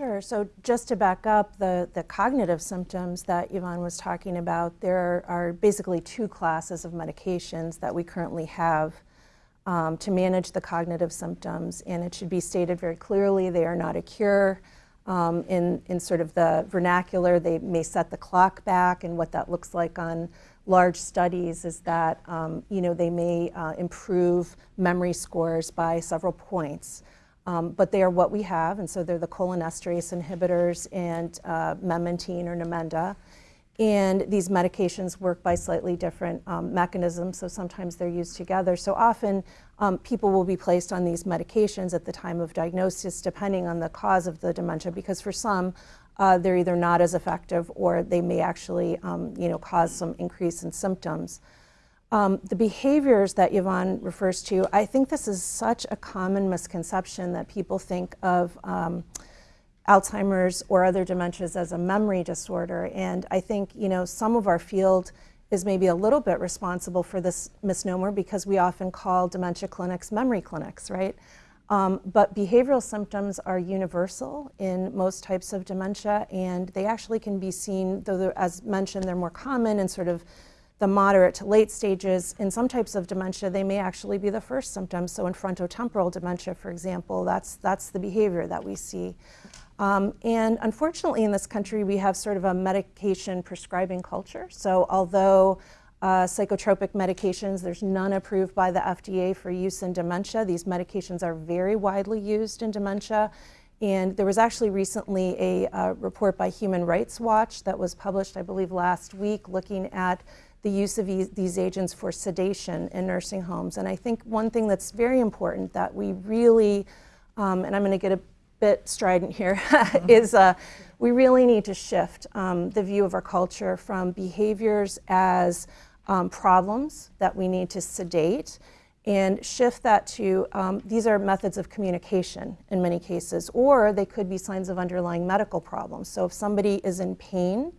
Sure. So just to back up, the, the cognitive symptoms that Yvonne was talking about, there are basically two classes of medications that we currently have um, to manage the cognitive symptoms. And it should be stated very clearly, they are not a cure. Um, in, in sort of the vernacular, they may set the clock back, and what that looks like on large studies is that um, you know they may uh, improve memory scores by several points. Um, but they are what we have, and so they're the cholinesterase inhibitors and uh, memantine or Namenda. And these medications work by slightly different um, mechanisms, so sometimes they're used together. So often um, people will be placed on these medications at the time of diagnosis, depending on the cause of the dementia, because for some, uh, they're either not as effective or they may actually um, you know, cause some increase in symptoms. Um, the behaviors that Yvonne refers to, I think this is such a common misconception that people think of um, Alzheimer's or other dementias as a memory disorder. And I think, you know, some of our field is maybe a little bit responsible for this misnomer because we often call dementia clinics memory clinics, right? Um, but behavioral symptoms are universal in most types of dementia, and they actually can be seen, though, as mentioned, they're more common in sort of the moderate to late stages. In some types of dementia, they may actually be the first symptoms. So in frontotemporal dementia, for example, that's, that's the behavior that we see. Um, and unfortunately, in this country, we have sort of a medication prescribing culture. So although uh, psychotropic medications, there's none approved by the FDA for use in dementia. These medications are very widely used in dementia. And there was actually recently a uh, report by Human Rights Watch that was published, I believe, last week, looking at the use of these, these agents for sedation in nursing homes. And I think one thing that's very important that we really, um, and I'm going to get a bit strident here, is uh, we really need to shift um, the view of our culture from behaviors as um, problems that we need to sedate and shift that to um, these are methods of communication in many cases, or they could be signs of underlying medical problems. So if somebody is in pain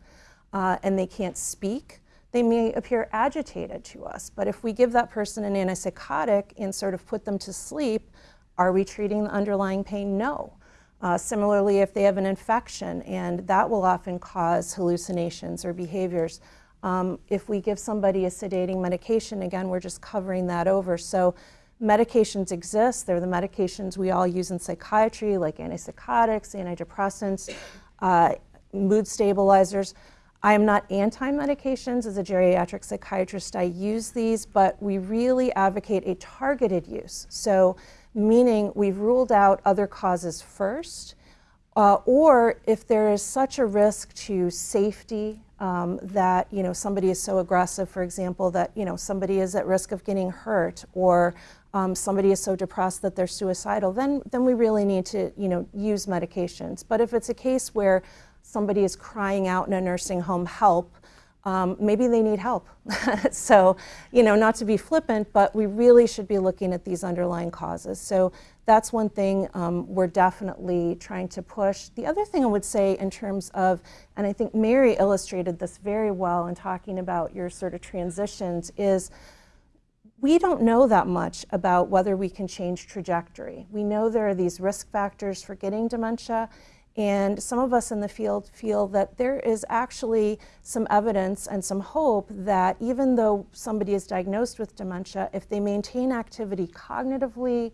uh, and they can't speak, they may appear agitated to us. But if we give that person an antipsychotic and sort of put them to sleep, are we treating the underlying pain? No. Uh, similarly, if they have an infection, and that will often cause hallucinations or behaviors. Um, if we give somebody a sedating medication, again, we're just covering that over. So medications exist. They're the medications we all use in psychiatry, like antipsychotics, antidepressants, uh, mood stabilizers. I am not anti-medications. As a geriatric psychiatrist, I use these, but we really advocate a targeted use. So meaning we've ruled out other causes first, uh, or if there is such a risk to safety um, that you know somebody is so aggressive, for example, that you know somebody is at risk of getting hurt, or um, somebody is so depressed that they're suicidal, then then we really need to you know use medications. But if it's a case where somebody is crying out in a nursing home, help, um, maybe they need help. so, you know, not to be flippant, but we really should be looking at these underlying causes. So that's one thing um, we're definitely trying to push. The other thing I would say in terms of, and I think Mary illustrated this very well in talking about your sort of transitions, is we don't know that much about whether we can change trajectory. We know there are these risk factors for getting dementia, and some of us in the field feel that there is actually some evidence and some hope that even though somebody is diagnosed with dementia, if they maintain activity cognitively,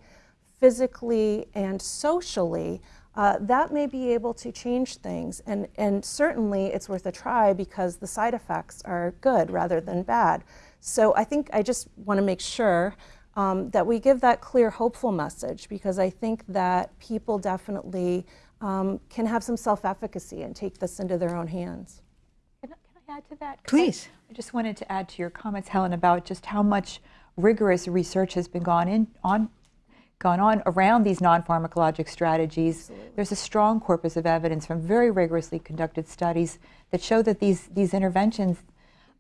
physically, and socially, uh, that may be able to change things. And, and certainly it's worth a try because the side effects are good rather than bad. So I think I just want to make sure um, that we give that clear, hopeful message because I think that people definitely um, can have some self-efficacy and take this into their own hands.
Can, I- can I add to that?
Please.
I, I just wanted to add to your comments, Helen, about just how much rigorous research has been gone in on gone on around these non-pharmacologic strategies. There's a strong corpus of evidence from very rigorously conducted studies that show that these these interventions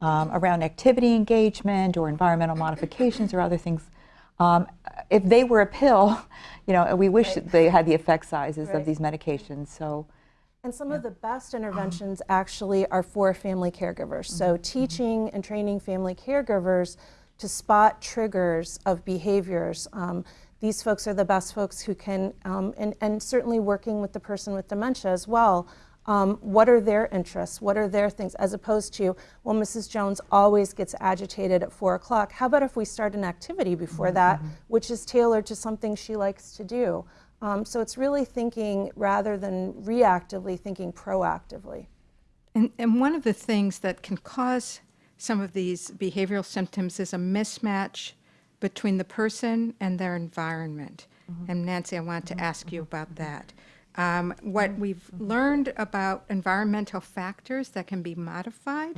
um, around activity engagement or environmental modifications or other things, um, if they were a pill, you know, we wish that they had the effect sizes
Right.
of these medications. So.
And some of the best interventions actually are for family caregivers. So teaching and training family caregivers to spot triggers of behaviors. Um, these folks are the best folks who can, um, and, and certainly working with the person with dementia as well. Um, what are their interests? What are their things? As opposed to, well, Mrs. Jones always gets agitated at four o'clock. How about if we start an activity before that, which is tailored to something she likes to do? Um, so it's really thinking rather than reactively, thinking proactively.
And, and one of the things that can cause some of these behavioral symptoms is a mismatch between the person and their environment. And Nancy, I want to ask you about that. Um, what we've learned about environmental factors that can be modified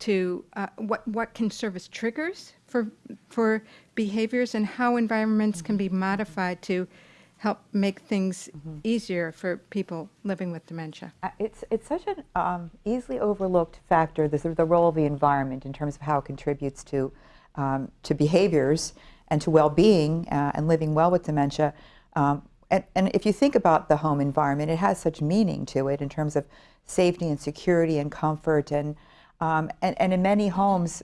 to uh, what, what can serve as triggers for, for behaviors and how environments can be modified to help make things easier for people living with dementia.
Uh, It's, it's such an um, easily overlooked factor, this, the role of the environment in terms of how it contributes to um, to behaviors and to well-being uh, and living well with dementia. Um, and, and if you think about the home environment, it has such meaning to it in terms of safety and security and comfort. And, um, and, and in many homes,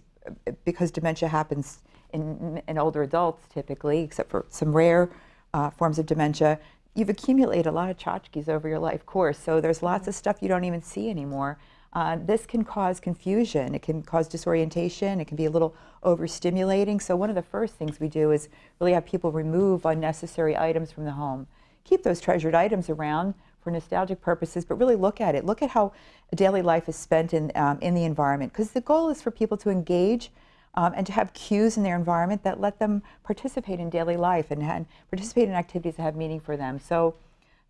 because dementia happens in, in older adults typically, except for some rare uh, forms of dementia, you've accumulated a lot of tchotchkes over your life course. So there's lots of stuff you don't even see anymore. Uh, this can cause confusion. It can cause disorientation. It can be a little overstimulating. So one of the first things we do is really have people remove unnecessary items from the home. Keep those treasured items around for nostalgic purposes, but really look at it. Look at how daily life is spent in, um, in the environment. Because the goal is for people to engage um, and to have cues in their environment that let them participate in daily life and, and participate in activities that have meaning for them. So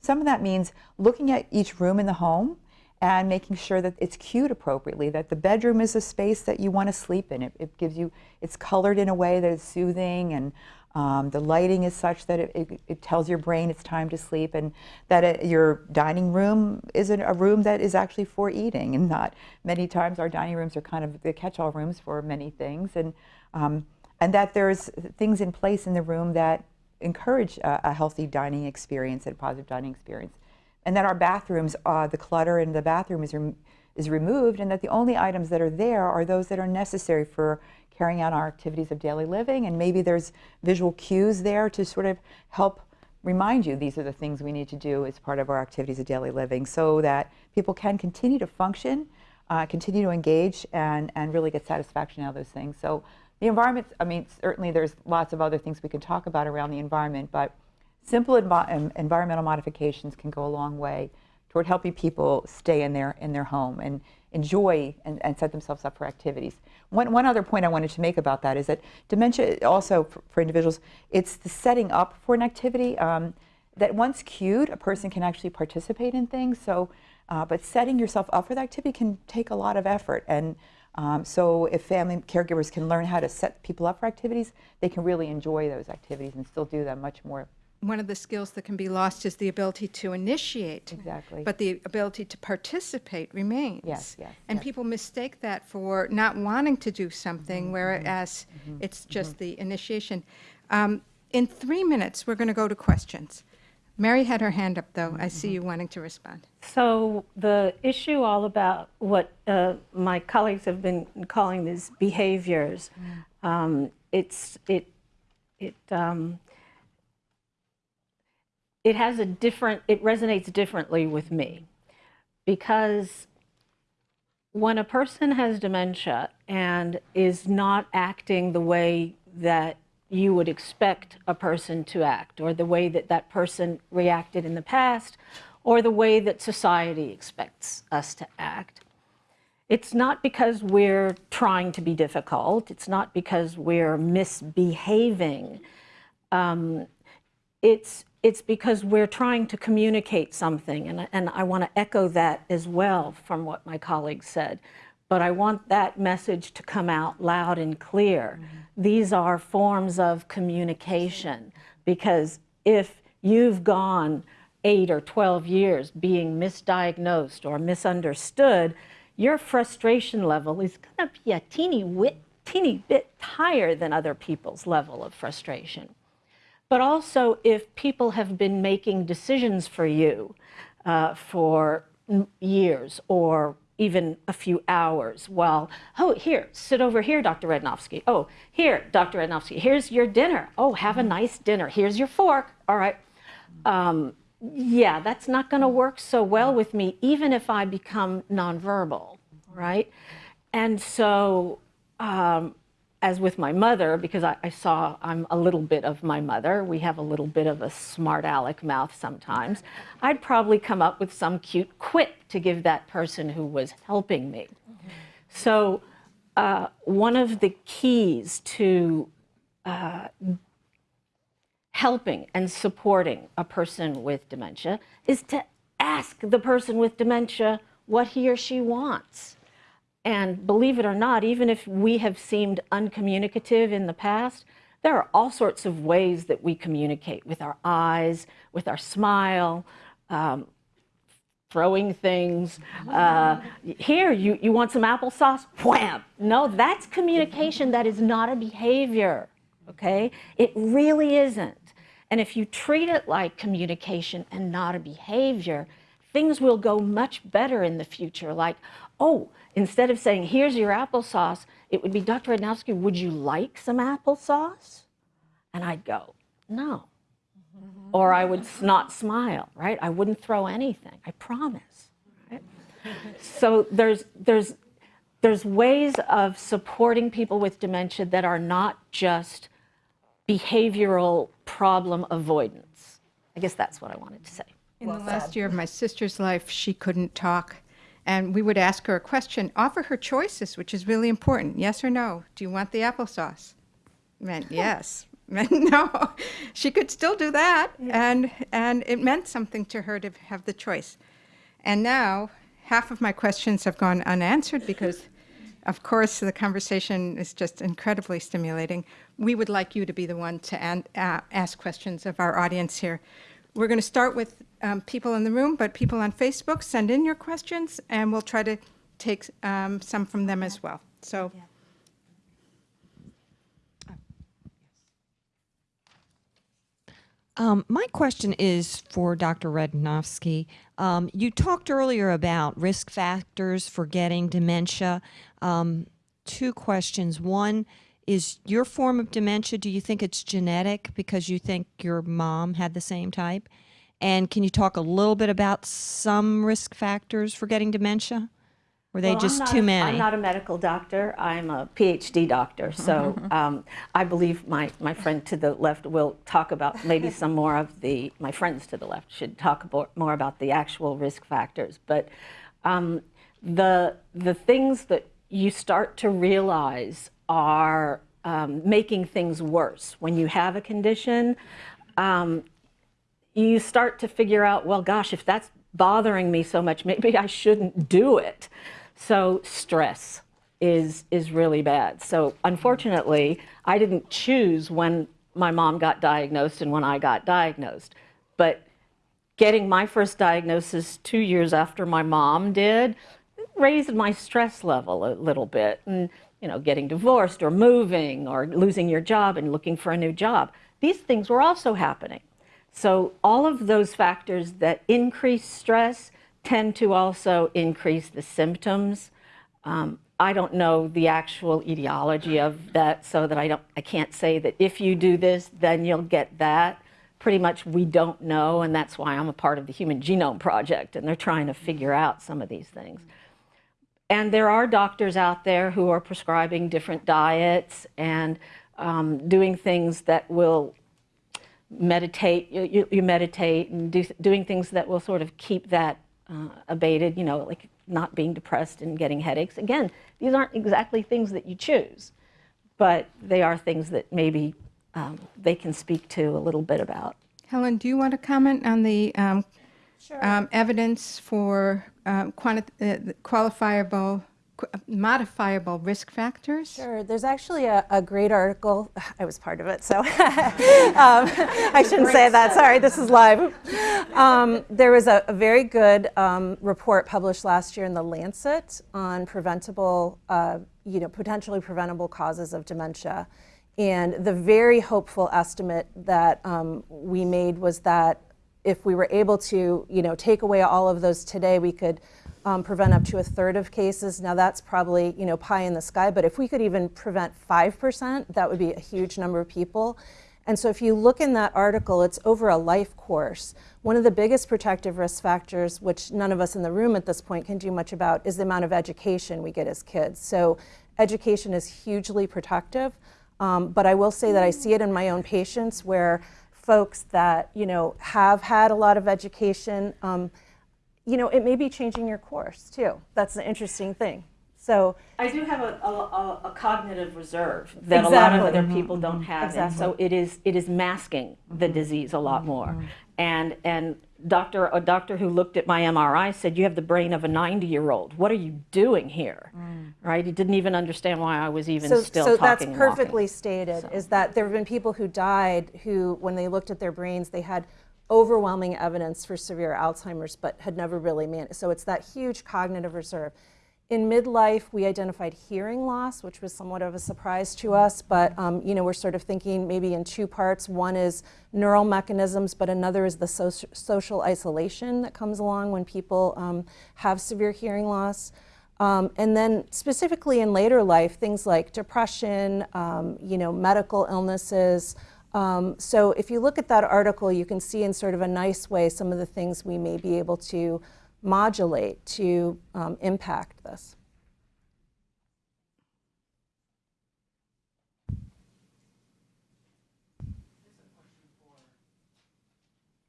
some of that means looking at each room in the home and making sure that it's cued appropriately, that the bedroom is a space that you want to sleep in. It, it gives you, it's colored in a way that is soothing and um, the lighting is such that it, it, it, tells your brain it's time to sleep and that it, your dining room is a room that is actually for eating and not many times our dining rooms are kind of the catch-all rooms for many things and, um, and that there's things in place in the room that encourage a, a healthy dining experience and a positive dining experience. And that our bathrooms, uh, the clutter in the bathroom is, rem is removed and that the only items that are there are those that are necessary for carrying out our activities of daily living, and maybe there's visual cues there to sort of help remind you these are the things we need to do as part of our activities of daily living so that people can continue to function, uh, continue to engage, and, and really get satisfaction out of those things. So the environment, I mean, certainly there's lots of other things we can talk about around the environment, but simple envi environmental modifications can go a long way toward helping people stay in their, in their home and enjoy and, and set themselves up for activities. One, one other point I wanted to make about that is that dementia also for, for individuals, it's the setting up for an activity um, that once cued, a person can actually participate in things. So, uh, but setting yourself up for the activity can take a lot of effort. And um, so if family caregivers can learn how to set people up for activities, they can really enjoy those activities and still do them much more
one of the skills that can be lost is the ability to initiate.
Exactly.
But the ability to participate remains.
Yes, yes.
And
yes.
people mistake that for not wanting to do something, mm -hmm, whereas mm -hmm, it's just mm -hmm. the initiation. Um, in three minutes, we're going to go to questions. Mary had her hand up, though. I see you wanting to respond.
So the issue all about what uh, my colleagues have been calling these behaviors, um, it's it it um, it has a different, it resonates differently with me because when a person has dementia and is not acting the way that you would expect a person to act or the way that that person reacted in the past or the way that society expects us to act. It's not because we're trying to be difficult. It's not because we're misbehaving. Um, it's it's because we're trying to communicate something, and, and I want to echo that as well from what my colleague said. But I want that message to come out loud and clear. Mm -hmm. These are forms of communication because if you've gone eight or 12 years being misdiagnosed or misunderstood, your frustration level is going to be a teeny, wit, teeny bit higher than other people's level of frustration but also if people have been making decisions for you uh, for years or even a few hours while, oh, here, sit over here, Dr. Radnofsky. Oh, here, Dr. Radnofsky, here's your dinner. Oh, have a mm-hmm. nice dinner. Here's your fork. All right. Um, yeah, that's not going to work so well with me, even if I become nonverbal, right? And so um, as with my mother, because I, I, saw I'm a little bit of my mother, we have a little bit of a smart aleck mouth sometimes, I'd probably come up with some cute quip to give that person who was helping me. So uh, one of the keys to uh, helping and supporting a person with dementia is to ask the person with dementia what he or she wants. And believe it or not, even if we have seemed uncommunicative in the past, there are all sorts of ways that we communicate with our eyes, with our smile, um, throwing things. Uh, here, you, you want some applesauce? Wham! No, that's communication. That is not a behavior, okay? It really isn't. And if you treat it like communication and not a behavior, things will go much better in the future. Like, oh, instead of saying, here's your applesauce, it would be, Dr. Radnofsky, would you like some applesauce? And I'd go, no. Mm-hmm. Or I would not smile, right? I wouldn't throw anything, I promise. Right? So there's, there's, there's ways of supporting people with dementia that are not just behavioral problem avoidance. I guess that's what I wanted to say.
In the last year of my sister's life, she couldn't talk. And we would ask her a question, offer her choices, which is really important. Yes or no? Do you want the applesauce? Meant yes. Meant no. She could still do that. And, and it meant something to her to have the choice. And now, half of my questions have gone unanswered because, of course, the conversation is just incredibly stimulating. We would like you to be the one to an, uh, ask questions of our audience here. We're going to start with um, people in the room, but people on Facebook, send in your questions, and we'll try to take um, some from them as well. So,
Um, my question is for Dr. Radnofsky. Um, you talked earlier about risk factors for getting dementia. Um, two questions. One is your form of dementia, do you think it's genetic because you think your mom had the same type? And can you talk a little bit about some risk factors for getting dementia? Were they
Well,
just
not
too many?
I'm not a medical doctor. I'm a PhD doctor. So um, I believe my, my friend to the left will talk about maybe some more of the, my friends to the left should talk abo- more about the actual risk factors. But um, the, the things that you start to realize are um, making things worse. When you have a condition, um, you start to figure out, well, gosh, if that's bothering me so much, maybe I shouldn't do it. So stress is is really bad. So unfortunately, I didn't choose when my mom got diagnosed and when I got diagnosed. But getting my first diagnosis 2 years after my mom did raised my stress level a little bit and you know getting divorced or moving or losing your job and looking for a new job. These things were also happening. So all of those factors that increase stress tend to also increase the symptoms. Um, I don't know the actual etiology of that, so that I don't, I can't say that if you do this, then you'll get that. Pretty much, we don't know, and that's why I'm a part of the Human Genome Project, and they're trying to figure out some of these things. And there are doctors out there who are prescribing different diets and um, doing things that will meditate, you, you- meditate and do, doing things that will sort of keep that uh, abated, you know, like not being depressed and getting headaches. Again, these aren't exactly things that you choose, but they are things that maybe um, they can speak to a little bit about.
Helen, do you want to comment on the um, um, evidence for um, quanti- uh, qualifiable, modifiable risk factors?
Sure. There's actually a, a great article. I was part of it, so um, I shouldn't say that. Sorry, this is live. Um, there was a, a very good um, report published last year in the Lancet on preventable, uh, you know, potentially preventable causes of dementia. And the very hopeful estimate that um, we made was that if we were able to, you know, take away all of those today, we could um, prevent up to a third of cases. Now that's probably, you know, pie in the sky, but if we could even prevent 5%, that would be a huge number of people. And so if you look in that article, it's over a life course. One of the biggest protective risk factors, which none of us in the room at this point can do much about, is the amount of education we get as kids. So education is hugely protective. Um, but I will say that I see it in my own patients where folks that you know have had a lot of education, um, you know, it may be changing your course too. That's an interesting thing. So
I do have a, a, a cognitive reserve that a lot of
Exactly.
other people don't have, and so it is it is masking the disease a lot more. And and doctor a doctor who looked at my MRI said you have the brain of a 90 year old. What are you doing here? Mm. Right? He didn't even understand why I was even
so,
still
so
talking.
that's
and walking.
perfectly stated. Is that there have been people who died who, when they looked at their brains, they had overwhelming evidence for severe Alzheimer's, but had never really managed. So it's that huge cognitive reserve. In midlife, we identified hearing loss, which was somewhat of a surprise to us, but um, you know, we're sort of thinking maybe in two parts. One is neural mechanisms, but another is the soci social isolation that comes along when people um, have severe hearing loss. Um, and then specifically in later life, things like depression, um, you know, medical illnesses. Um, so if you look at that article, you can see in sort of a nice way some of the things we may be able to modulate to um, impact this.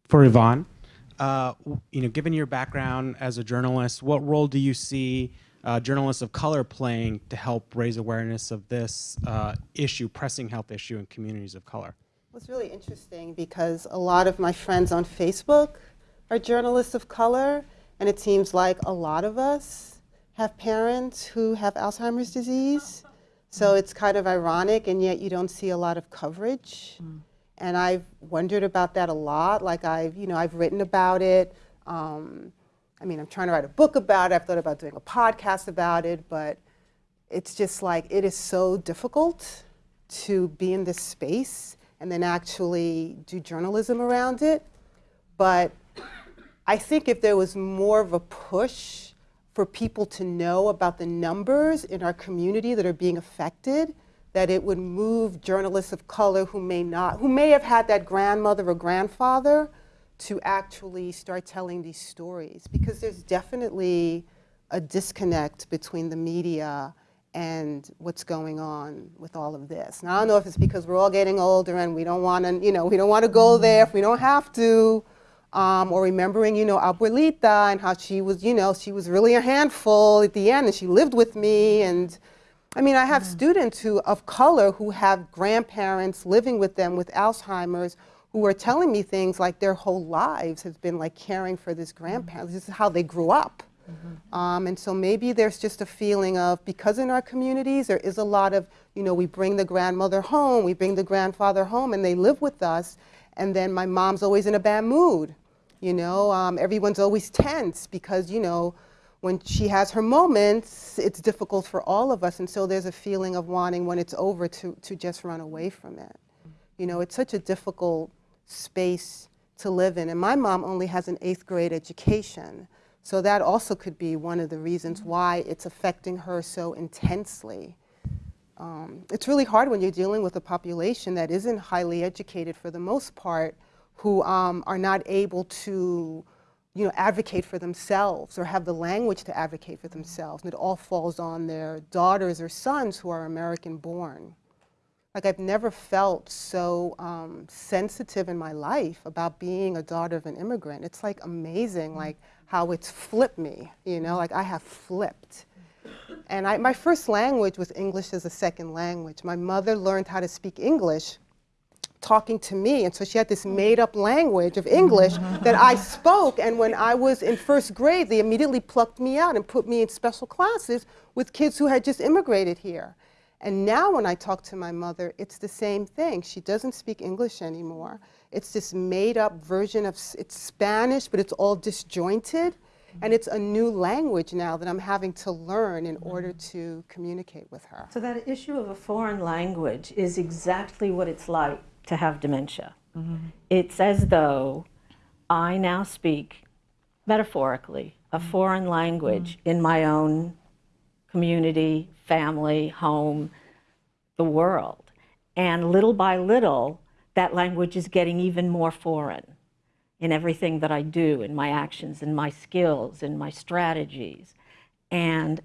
For Yvonne, uh, you know, given your background as a journalist, what role do you see uh, journalists of color playing to help raise awareness of this uh, issue, pressing health issue in communities of color?
Well, it's really interesting because a lot of my friends on Facebook are journalists of color, and it seems like a lot of us have parents who have Alzheimer's disease. So it's kind of ironic, and yet you don't see a lot of coverage. And I've wondered about that a lot. Like I've, you know, I've written about it. Um, I mean, I'm trying to write a book about it. I've thought about doing a podcast about it, but it's just like it is so difficult to be in this space and then actually do journalism around it. But I think if there was more of a push for people to know about the numbers in our community that are being affected, that it would move journalists of color who may not, who may have had that grandmother or grandfather to actually start telling these stories. Because there's definitely a disconnect between the media and what's going on with all of this. Now I don't know if it's because we're all getting older and we don't want to, you know, we don't want to go mm-hmm. there if we don't have to, um, or remembering, you know, Abuelita and how she was, you know, she was really a handful at the end and she lived with me and. I mean, I have students who of color who have grandparents living with them with Alzheimer's who are telling me things like their whole lives has been like caring for this grandparent. This is how they grew up. Um, and so maybe there's just a feeling of because in our communities there is a lot of you know we bring the grandmother home, we bring the grandfather home, and they live with us, and then my mom's always in a bad mood. You know, um, everyone's always tense because you know when she has her moments, it's difficult for all of us, and so there's a feeling of wanting when it's over to to just run away from it. You know, it's such a difficult space to live in, and my mom only has an eighth grade education. So that also could be one of the reasons why it's affecting her so intensely. Um, it's really hard when you're dealing with a population that isn't highly educated for the most part, who um, are not able to, you know, advocate for themselves or have the language to advocate for themselves. And it all falls on their daughters or sons who are American born. Like I've never felt so um, sensitive in my life about being a daughter of an immigrant. It's like amazing, like how it's flipped me, you know, like I have flipped. And I, my first language was English as a second language. My mother learned how to speak English talking to me, and so she had this made up language of English that I spoke. And when I was in first grade, they immediately plucked me out and put me in special classes with kids who had just immigrated here. And now when I talk to my mother, it's the same thing. She doesn't speak English anymore. It's this made up version of, it's Spanish, but it's all disjointed. And it's a new language now that I'm having to learn in order to communicate with her.
So that issue of a foreign language is exactly what it's like to have dementia. Mm-hmm. It's as though I now speak metaphorically a mm-hmm. foreign language mm-hmm. in my own community, family, home, the world. And little by little, that language is getting even more foreign in everything that I do, in my actions, in my skills, in my strategies. And,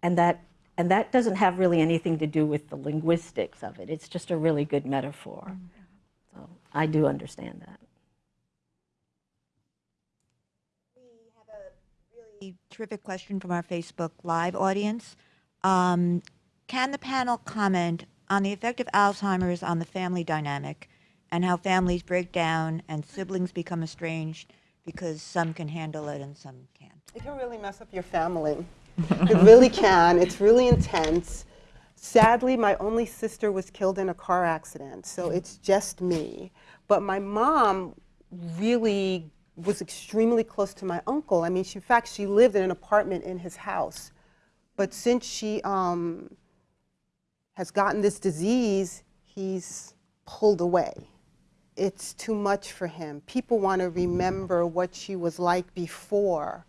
and, that, and that doesn't have really anything to do with the linguistics of it. It's just a really good metaphor. So I do understand that.
We have a really terrific question from our Facebook Live audience. Um, can the panel comment on the effect of Alzheimer's on the family dynamic and how families break down and siblings become estranged because some can handle it and some can't?
It can really mess up your family. it really can. It's really intense. Sadly, my only sister was killed in a car accident, so it's just me. But my mom really was extremely close to my uncle. I mean, she, in fact, she lived in an apartment in his house. But since she um, has gotten this disease, he's pulled away. It's too much for him. People want to remember what she was like before.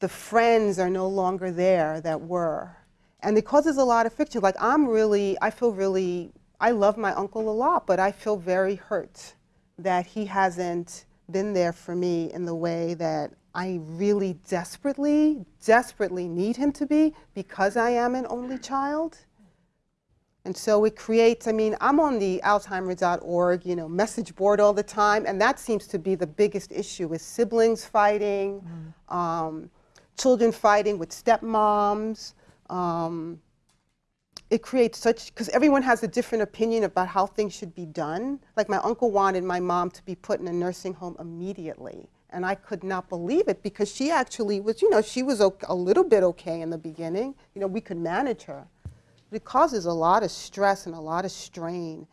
The friends are no longer there that were. And it causes a lot of friction. Like, I'm really, I feel really, I love my uncle a lot, but I feel very hurt that he hasn't been there for me in the way that I really desperately, desperately need him to be because I am an only child. And so it creates, I mean, I'm on the Alzheimer.org, you know, message board all the time, and that seems to be the biggest issue is siblings fighting, um, children fighting with stepmoms. Um, it creates such, because everyone has a different opinion about how things should be done. Like my uncle wanted my mom to be put in a nursing home immediately. And I could not believe it because she actually was, you know, she was a little bit okay in the beginning. You know, we could manage her. It causes a lot of stress and a lot of strain.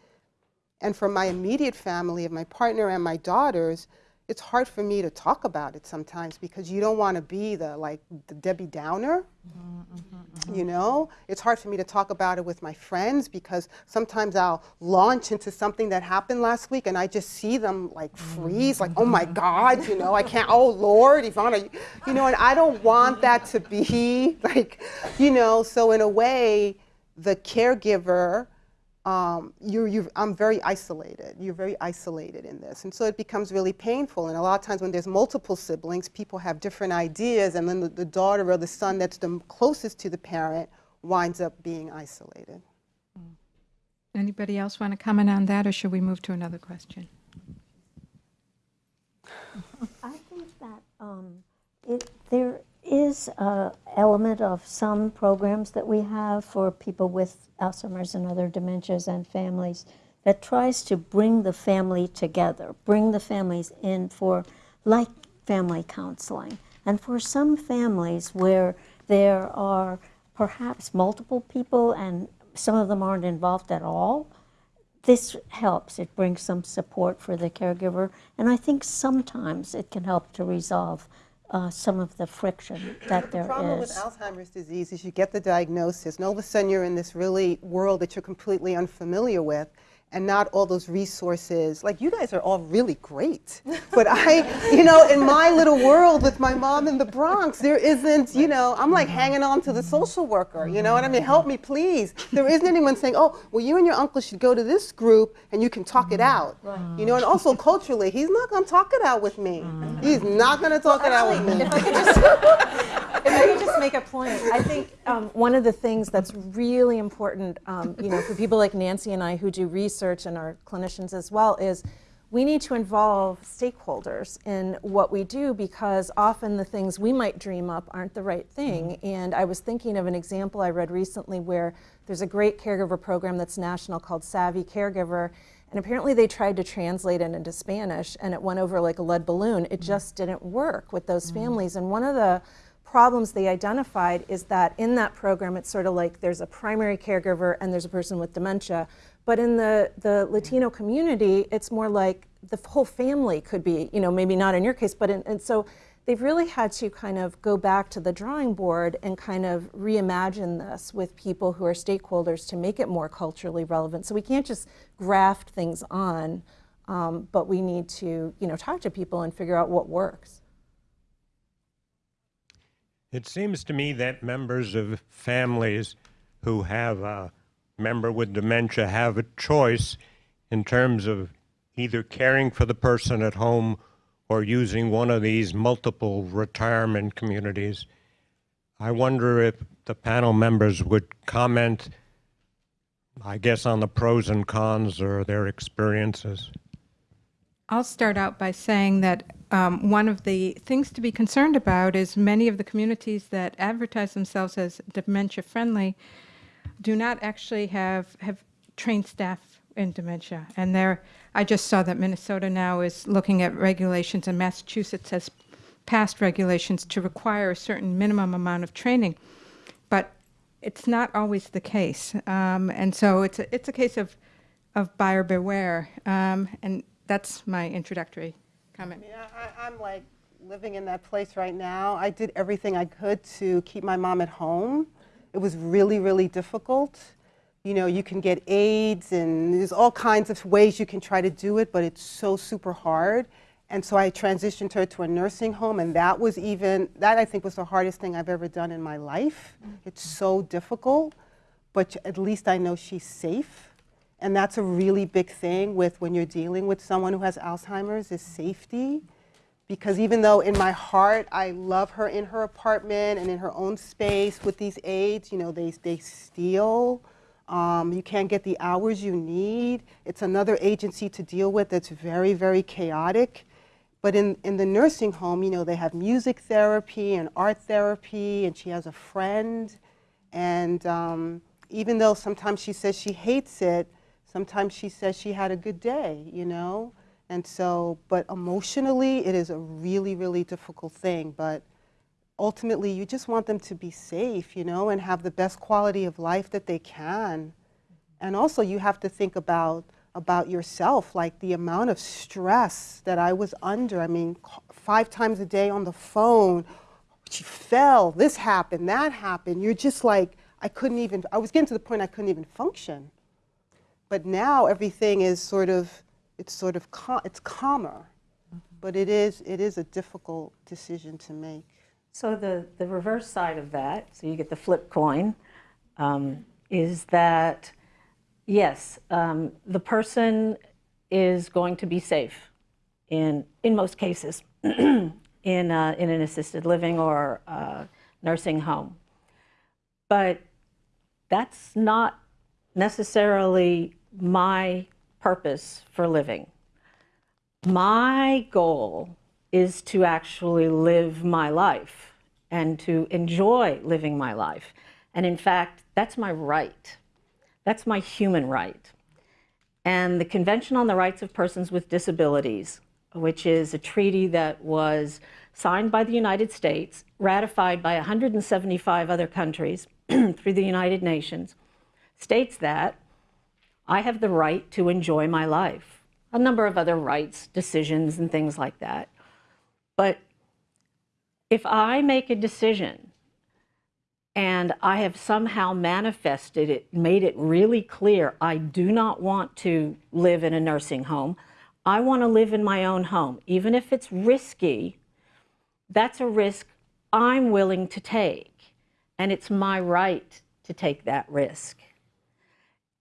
And for my immediate family of my partner and my daughters, it's hard for me to talk about it sometimes because you don't want to be the like the Debbie Downer. Mm-hmm, mm-hmm, you mm-hmm. know, it's hard for me to talk about it with my friends because sometimes I'll launch into something that happened last week and I just see them like freeze, like, oh my God, you know, I can't, oh Lord, Ivana, you know, and I don't want that to be like, you know, so in a way, the caregiver um, you're, you're, I'm very isolated. You're very isolated in this. And so it becomes really painful. And a lot of times when there's multiple siblings, people have different ideas, and then the, the daughter or the son that's the closest to the parent winds up being isolated.
Anybody else want to comment on that, or should we move to another question?
I think that um, it, there is an element of some programs that we have for people with Alzheimer's and other dementias and families that tries to bring the family together, bring the families in for like family counseling. And for some families where there are perhaps multiple people and some of them aren't involved at all, this helps. It brings some support for the caregiver, and I think sometimes it can help to resolve uh, some of the friction that there is.
The problem with. Alzheimer's disease is you get the diagnosis, and all of a sudden you're in this really world that you're completely unfamiliar with, and not all those resources. Like you guys are all really great, but I, you know, in my little world with my mom in the Bronx, there isn't, you know, I'm like hanging on to the social worker. You know what I mean? Help me, please. There isn't anyone saying, oh, well, you and your uncle should go to this group and you can talk it out. You know, and also culturally, he's not going to talk it out with me. He's not going to talk it out with me.
If I could just, if I could just make a point, I think um, one of the things that's really important, um, you know, for people like Nancy and I who do research and are clinicians as well, is we need to involve stakeholders in what we do because often the things we might dream up aren't the right thing. And I was thinking of an example I read recently where there's a great caregiver program that's national called Savvy Caregiver. And apparently they tried to translate it into Spanish and it went over like a lead balloon. It just didn't work with those families. And one of the problems they identified is that in that program it's sort of like there's a primary caregiver and there's a person with dementia. But in the, the Latino community, it's more like the whole family could be, you know, maybe not in your case, but in, and so they've really had to kind of go back to the drawing board and kind of reimagine this with people who are stakeholders to make it more culturally relevant. So we can't just graft things on, um, but we need to, you know, talk to people and figure out what works.
It seems to me that members of families who have a member with dementia have a choice in terms of either caring for the person at home or using one of these multiple retirement communities. I wonder if the panel members would comment, I guess, on the pros and cons or their experiences.
I'll start out by saying that um, one of the things to be concerned about is many of the communities that advertise themselves as dementia friendly do not actually have have trained staff in dementia. And there, I just saw that Minnesota now is looking at regulations, and Massachusetts has passed regulations to require a certain minimum amount of training. But it's not always the case, um, and so it's a, it's a case of of buyer beware. Um, and that's my introductory comment?
Yeah, I, I'm like living in that place right now. I did everything I could to keep my mom at home. It was really, really difficult. You know, you can get aides and there's all kinds of ways you can try to do it, but it's so super hard. And so I transitioned her to a nursing home, and that was even, that I think was the hardest thing I've ever done in my life. Mm-hmm. It's so difficult, but at least I know she's safe. And that's a really big thing with when you're dealing with someone who has Alzheimer's is safety. Because even though in my heart I love her in her apartment and in her own space with these aides, you know, they, they steal. Um, you can't get the hours you need. It's another agency to deal with that's very, very chaotic. But in, in the nursing home, you know, they have music therapy and art therapy, and she has a friend. And um, even though sometimes she says she hates it, sometimes she says she had a good day, you know? And so, but emotionally, it is a really, really difficult thing. But ultimately, you just want them to be safe, you know, and have the best quality of life that they can. And also, you have to think about about yourself, like the amount of stress that I was under. I mean, five times a day on the phone. She fell. This happened. That happened. You're just like I couldn't even. I was getting to the point I couldn't even function. But now everything is sort of. It's sort of. Cal- it's calmer. But it is. It is a difficult decision to make.
So the, the reverse side of that, so you get the flip coin, um, is that yes, um, the person is going to be safe in, in most cases in, uh, in an assisted living or uh, nursing home. But that's not necessarily my purpose for living. My goal is to actually live my life and to enjoy living my life. And in fact, that's my right. That's my human right. And the Convention on the Rights of Persons with Disabilities, which is a treaty that was signed by the United States, ratified by 175 other countries through the United Nations, states that I have the right to enjoy my life. A number of other rights, decisions, and things like that. But if I make a decision and I have somehow manifested it, made it really clear, I do not want to live in a nursing home. I want to live in my own home. Even if it's risky, that's a risk I'm willing to take. And it's my right to take that risk.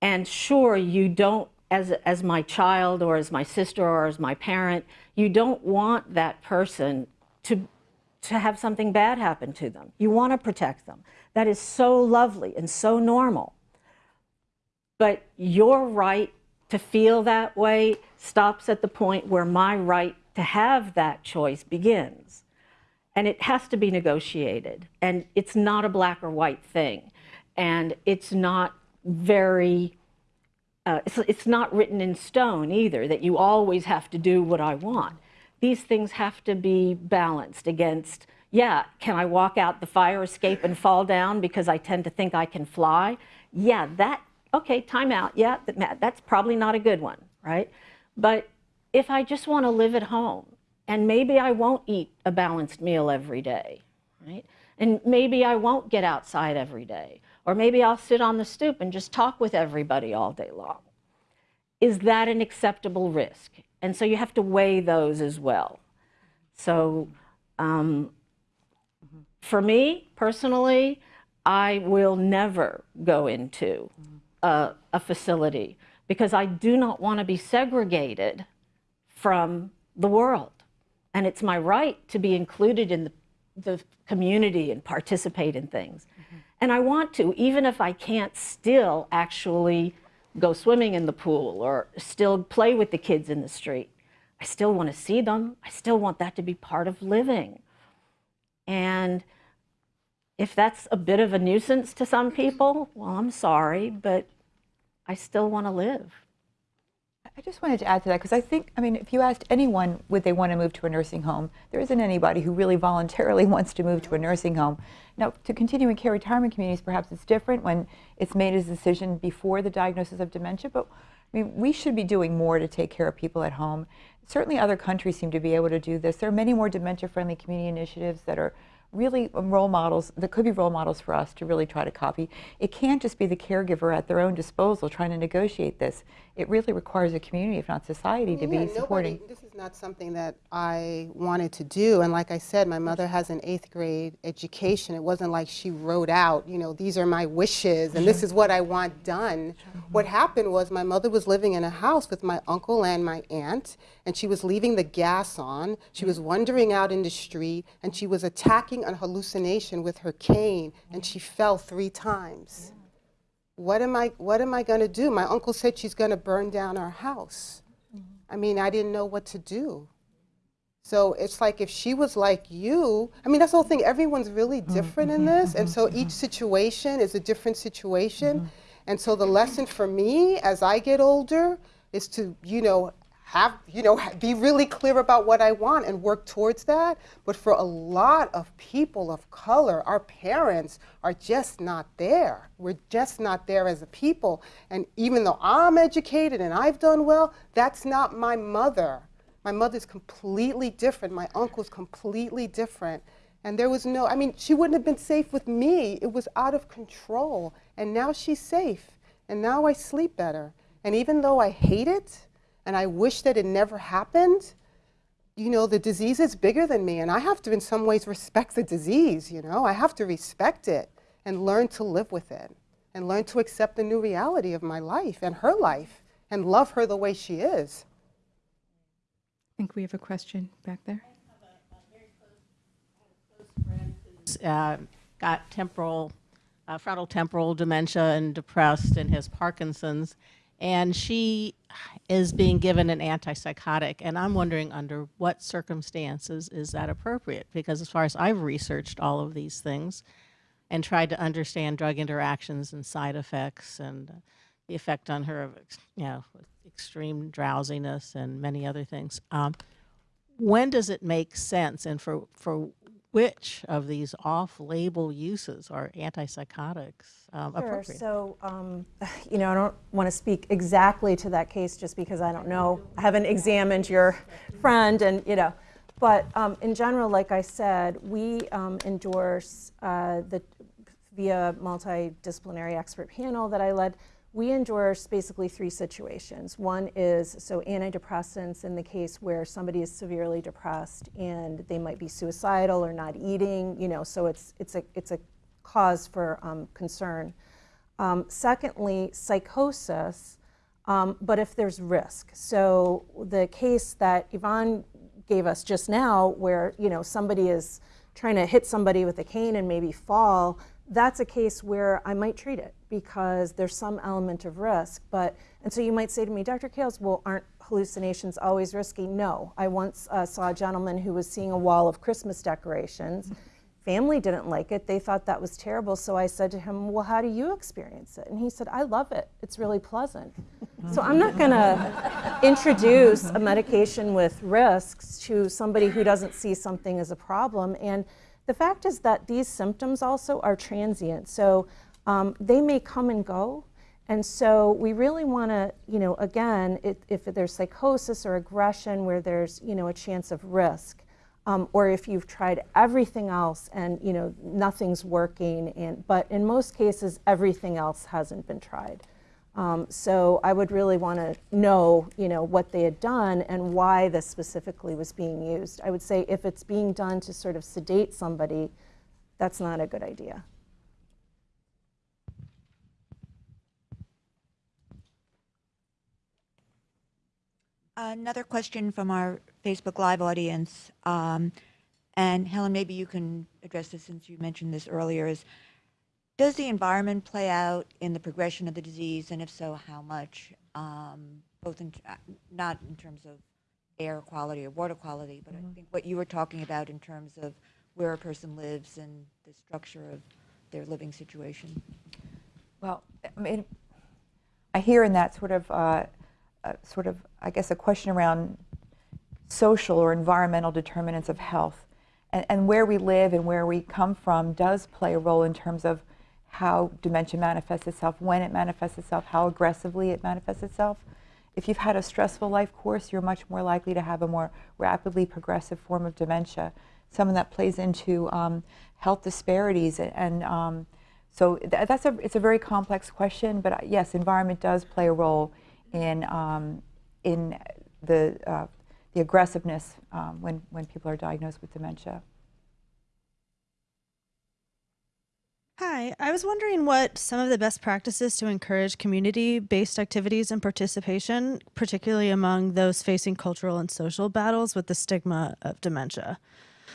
And sure, you don't, as, as my child or as my sister or as my parent, you don't want that person to, to have something bad happen to them. You want to protect them. That is so lovely and so normal. But your right to feel that way stops at the point where my right to have that choice begins. And it has to be negotiated. And it's not a black or white thing. And it's not very, uh, it's, it's not written in stone either that you always have to do what I want. These things have to be balanced against, yeah, can I walk out the fire escape and fall down because I tend to think I can fly? Yeah, that, okay, time out. Yeah, that, that's probably not a good one, right? But if I just want to live at home and maybe I won't eat a balanced meal every day, right? And maybe I won't get outside every day. Or maybe I'll sit on the stoop and just talk with everybody all day long. Is that an acceptable risk? And so you have to weigh those as well. So um, for me personally, I will never go into a, a facility because I do not want to be segregated from the world. And it's my right to be included in the, the community and participate in things. And I want to, even if I can't still actually go swimming in the pool or still play with the kids in the street. I still want to see them. I still want that to be part of living. And if that's a bit of a nuisance to some people, well, I'm sorry, but I still want to live.
I just wanted to add to that because I think, I mean, if you asked anyone would they want to move to a nursing home, there isn't anybody who really voluntarily wants to move to a nursing home. Now, to continuing care retirement communities, perhaps it's different when it's made as a decision before the diagnosis of dementia, but I mean, we should be doing more to take care of people at home. Certainly, other countries seem to be able to do this. There are many more dementia-friendly community initiatives that are really role models that could be role models for us to really try to copy. It can't just be the caregiver at their own disposal trying to negotiate this. It really requires a community, if not society, to
Yeah,
be
nobody-
supporting.
This is not something that I wanted to do. And like I said, my mother has an eighth grade education. It wasn't like she wrote out, you know, these are my wishes and this is what I want done. What happened was my mother was living in a house with my uncle and my aunt, and she was leaving the gas on. She was wandering out in the street, and she was attacking a hallucination with her cane, and she fell three times what am I, what am I going to do? My uncle said she's going to burn down our house. I mean, I didn't know what to do. So it's like if she was like you, I mean, that's the whole thing. Everyone's really mm-hmm. different in this. And so each situation is a different situation. Mm-hmm. And so the lesson for me as I get older is to, you know, have, you know, be really clear about what I want and work towards that. But for a lot of people of color, our parents are just not there. We're just not there as a people. And even though I'm educated and I've done well, that's not my mother. My mother's completely different. My uncle's completely different. And there was no, I mean, she wouldn't have been safe with me. It was out of control. And now she's safe. And now I sleep better. And even though I hate it and I wish that it never happened, you know, the disease is bigger than me. And I have to, in some ways, respect the disease, you know? I have to respect it and learn to live with it and learn to accept the new reality of my life and her life and love her the way she is.
I think we have a question back there.
uh, got temporal, uh, frontal temporal dementia and depressed and has Parkinson's. And she is being given an antipsychotic. And I'm wondering under what circumstances is that appropriate? Because as far as I've researched all of these things and tried to understand drug interactions and side effects and the effect on her of, you know, extreme drowsiness and many other things. Um, when does it make sense and for, for which of these off-label uses are antipsychotics um,
Sure.
appropriate?
So, um, you know, I don't want to speak exactly to that case just because I don't know. I haven't examined your friend, and you know, but um, in general, like I said, we um, endorse uh, the via multidisciplinary expert panel that I led. We endorse basically three situations. One is so antidepressants in the case where somebody is severely depressed and they might be suicidal or not eating. You know, so it's it's a it's a cause for um, concern. Um, secondly, psychosis, um, but if there's risk. So the case that Yvonne gave us just now, where you know somebody is trying to hit somebody with a cane and maybe fall, that's a case where I might treat it because there's some element of risk. But and so you might say to me, Dr. Kales, well, aren't hallucinations always risky? No. I once uh, saw a gentleman who was seeing a wall of Christmas decorations. Family didn't like it. They thought that was terrible. So I said to him, Well, how do you experience it? And he said, I love it. It's really pleasant. so I'm not going to introduce a medication with risks to somebody who doesn't see something as a problem. And the fact is that these symptoms also are transient. So um, they may come and go. And so we really want to, you know, again, it, if there's psychosis or aggression where there's, you know, a chance of risk, um, or if you've tried everything else and you know nothing's working and but in most cases everything else hasn't been tried um, so i would really want to know you know what they had done and why this specifically was being used. I would say if it's being done to sort of sedate somebody that's not a good idea.
Another question from our Facebook Live audience, um, and Helen, maybe you can address this since you mentioned this earlier, is does the environment play out in the progression of the disease, and if so, how much? Um, both in, uh, not in terms of air quality or water quality, but I think what you were talking about in terms of where a person lives and the structure of their living situation.
Well, I mean, I hear in that sort of, uh, uh, sort of, I guess, a question around social or environmental determinants of health, and, and where we live and where we come from does play a role in terms of how dementia manifests itself, when it manifests itself, how aggressively it manifests itself. if you've had a stressful life course, you're much more likely to have a more rapidly progressive form of dementia. Something that plays into um, health disparities and, um, so th that's a it's a very complex question. But uh, yes, environment does play a role in um, in the uh, the aggressiveness um, when when people are diagnosed with dementia.
Hi, I was wondering what some of the best practices to encourage community based activities and participation, particularly among those facing cultural and social battles with the stigma of dementia.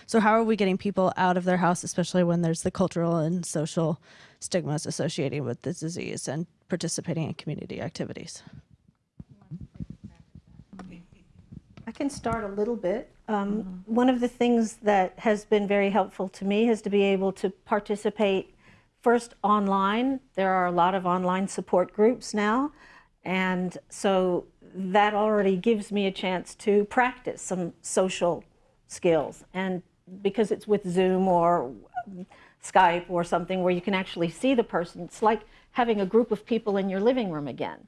So, how are we getting people out of their house, especially when there's the cultural and social stigmas associated with the disease and participating in community activities?
I can start a little bit. Um, One of the things that has been very helpful to me is to be able to participate first online. There are a lot of online support groups now. And so that already gives me a chance to practice some social skills. And because it's with Zoom or Skype or something where you can actually see the person, it's like having a group of people in your living room again.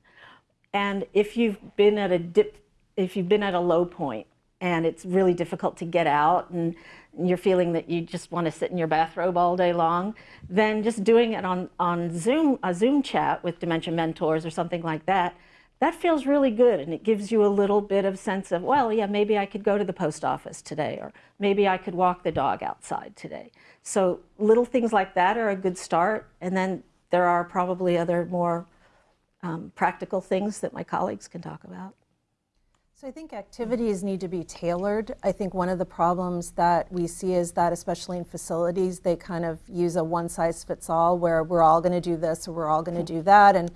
And if you've been at a dip, if you've been at a low point and it's really difficult to get out and you're feeling that you just want to sit in your bathrobe all day long, then just doing it on, on Zoom, a Zoom chat with dementia mentors or something like that, that feels really good and it gives you a little bit of sense of, well, yeah, maybe I could go to the post office today or maybe I could walk the dog outside today. So little things like that are a good start. And then there are probably other more um, practical things that my colleagues can talk about.
So I think activities need to be tailored. I think one of the problems that we see is that, especially in facilities, they kind of use a one size fits all where we're all going to do this or we're all going to do that. And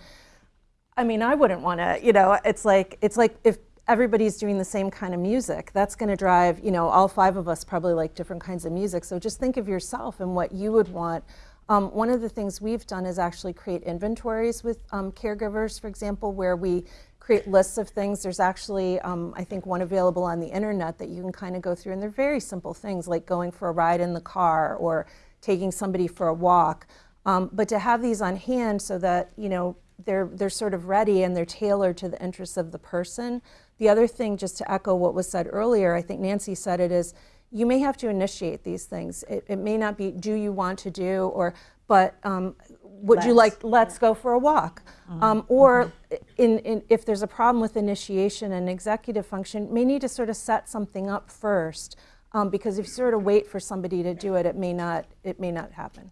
I mean, I wouldn't want to, you know, it's like, it's like if everybody's doing the same kind of music, that's going to drive, you know, all five of us probably like different kinds of music. So just think of yourself and what you would want. Um, one of the things we've done is actually create inventories with um, caregivers, for example, where we create lists of things. There's actually, um, I think, one available on the internet that you can kind of go through, and they're very simple things like going for a ride in the car or taking somebody for a walk. Um, but to have these on hand so that you know they're they're sort of ready and they're tailored to the interests of the person. The other thing, just to echo what was said earlier, I think Nancy said it is. You may have to initiate these things. It, it may not be do you want to do or but um, would you like let's. go for a walk. Um, or in, in, if there's a problem with initiation and executive function may need to sort of set something up first um, because if you sort of wait for somebody to do it it may not it may not happen.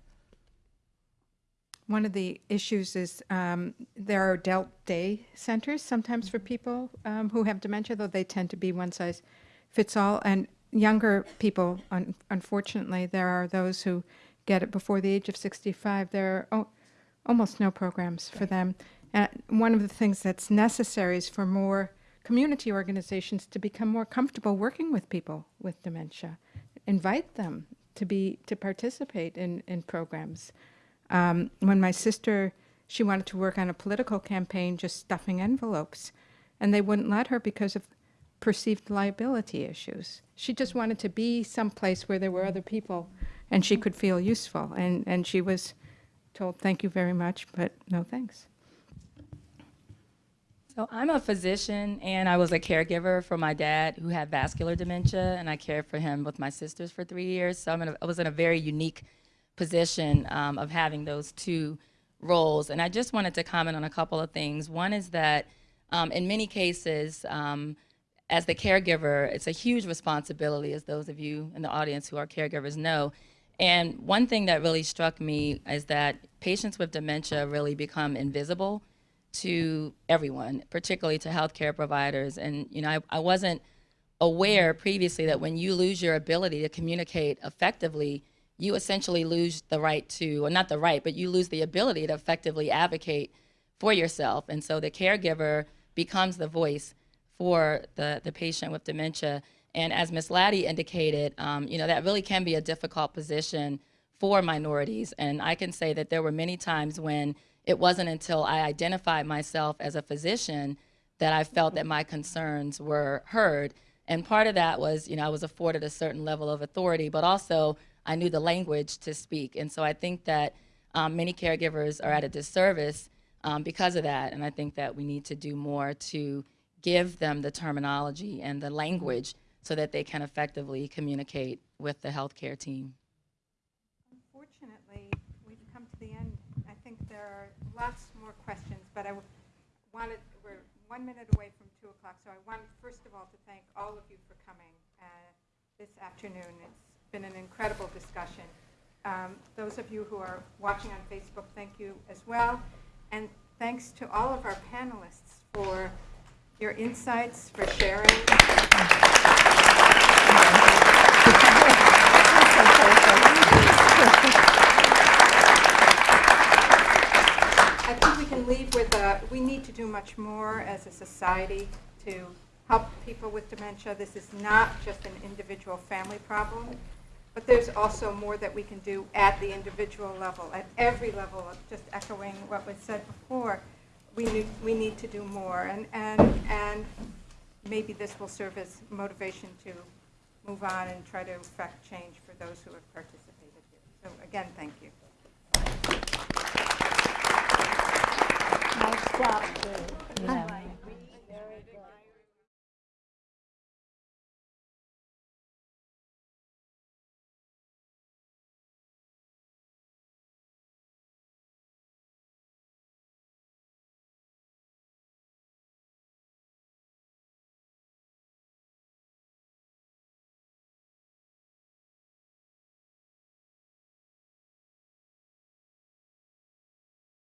One of the issues is um, there are adult day centers sometimes for people um, who have dementia, though they tend to be one size fits all. And younger people, un- unfortunately, there are those who get it before the age of 65. There are almost no programs for them. And one of the things that's necessary is for more community organizations to become more comfortable working with people with dementia. Invite them to be to participate in, in programs. Um, when my sister, she wanted to work on a political campaign, just stuffing envelopes, and they wouldn't let her because of perceived liability issues. She just wanted to be someplace where there were other people and she could feel useful. And, and she was told, thank you very much, but no thanks.
So I'm a physician and I was a caregiver for my dad who had vascular dementia and I cared for him with my sisters for three years. So a, I was in a very unique position um, of having those two roles. And I just wanted to comment on a couple of things. One is that um, in many cases, um, as the caregiver, it's a huge responsibility, as those of you in the audience who are caregivers know. And one thing that really struck me is that patients with dementia really become invisible to everyone, particularly to healthcare providers. And you know, I, I wasn't aware previously that when you lose your ability to communicate effectively, you essentially lose the right to, or not the right, but you lose the ability to effectively advocate for yourself. And so the caregiver becomes the voice for the, the patient with dementia. And as Ms. Latty indicated, um, you know, that really can be a difficult position for minorities. And I can say that there were many times when it wasn't until I identified myself as a physician that I felt that my concerns were heard. And part of that was, you know, I was afforded a certain level of authority, but also I knew the language to speak. And so I think that um, many caregivers are at a disservice um, because of that. And I think that we need to do more to give them the terminology and the language so that they can effectively communicate with the healthcare team.
Unfortunately, we've come to the end. I think there are lots more questions, but I wanted, we're one minute away from 2 o'clock, so I want, first of all, to thank all of you for coming uh, this afternoon. It's been an incredible discussion. Um, Those of you who are watching on Facebook, thank you as well. And thanks to all of our panelists for your insights, for sharing. I think we can leave with a, we need to do much more as a society to help people with dementia. This is not just an individual family problem, but there's also more that we can do at the individual level, at every level, just echoing what was said before we need, we need to do more. And, and, and maybe this will serve as motivation to move on and try to affect change for those who have participated here. So again, thank you. Nice job. Yeah.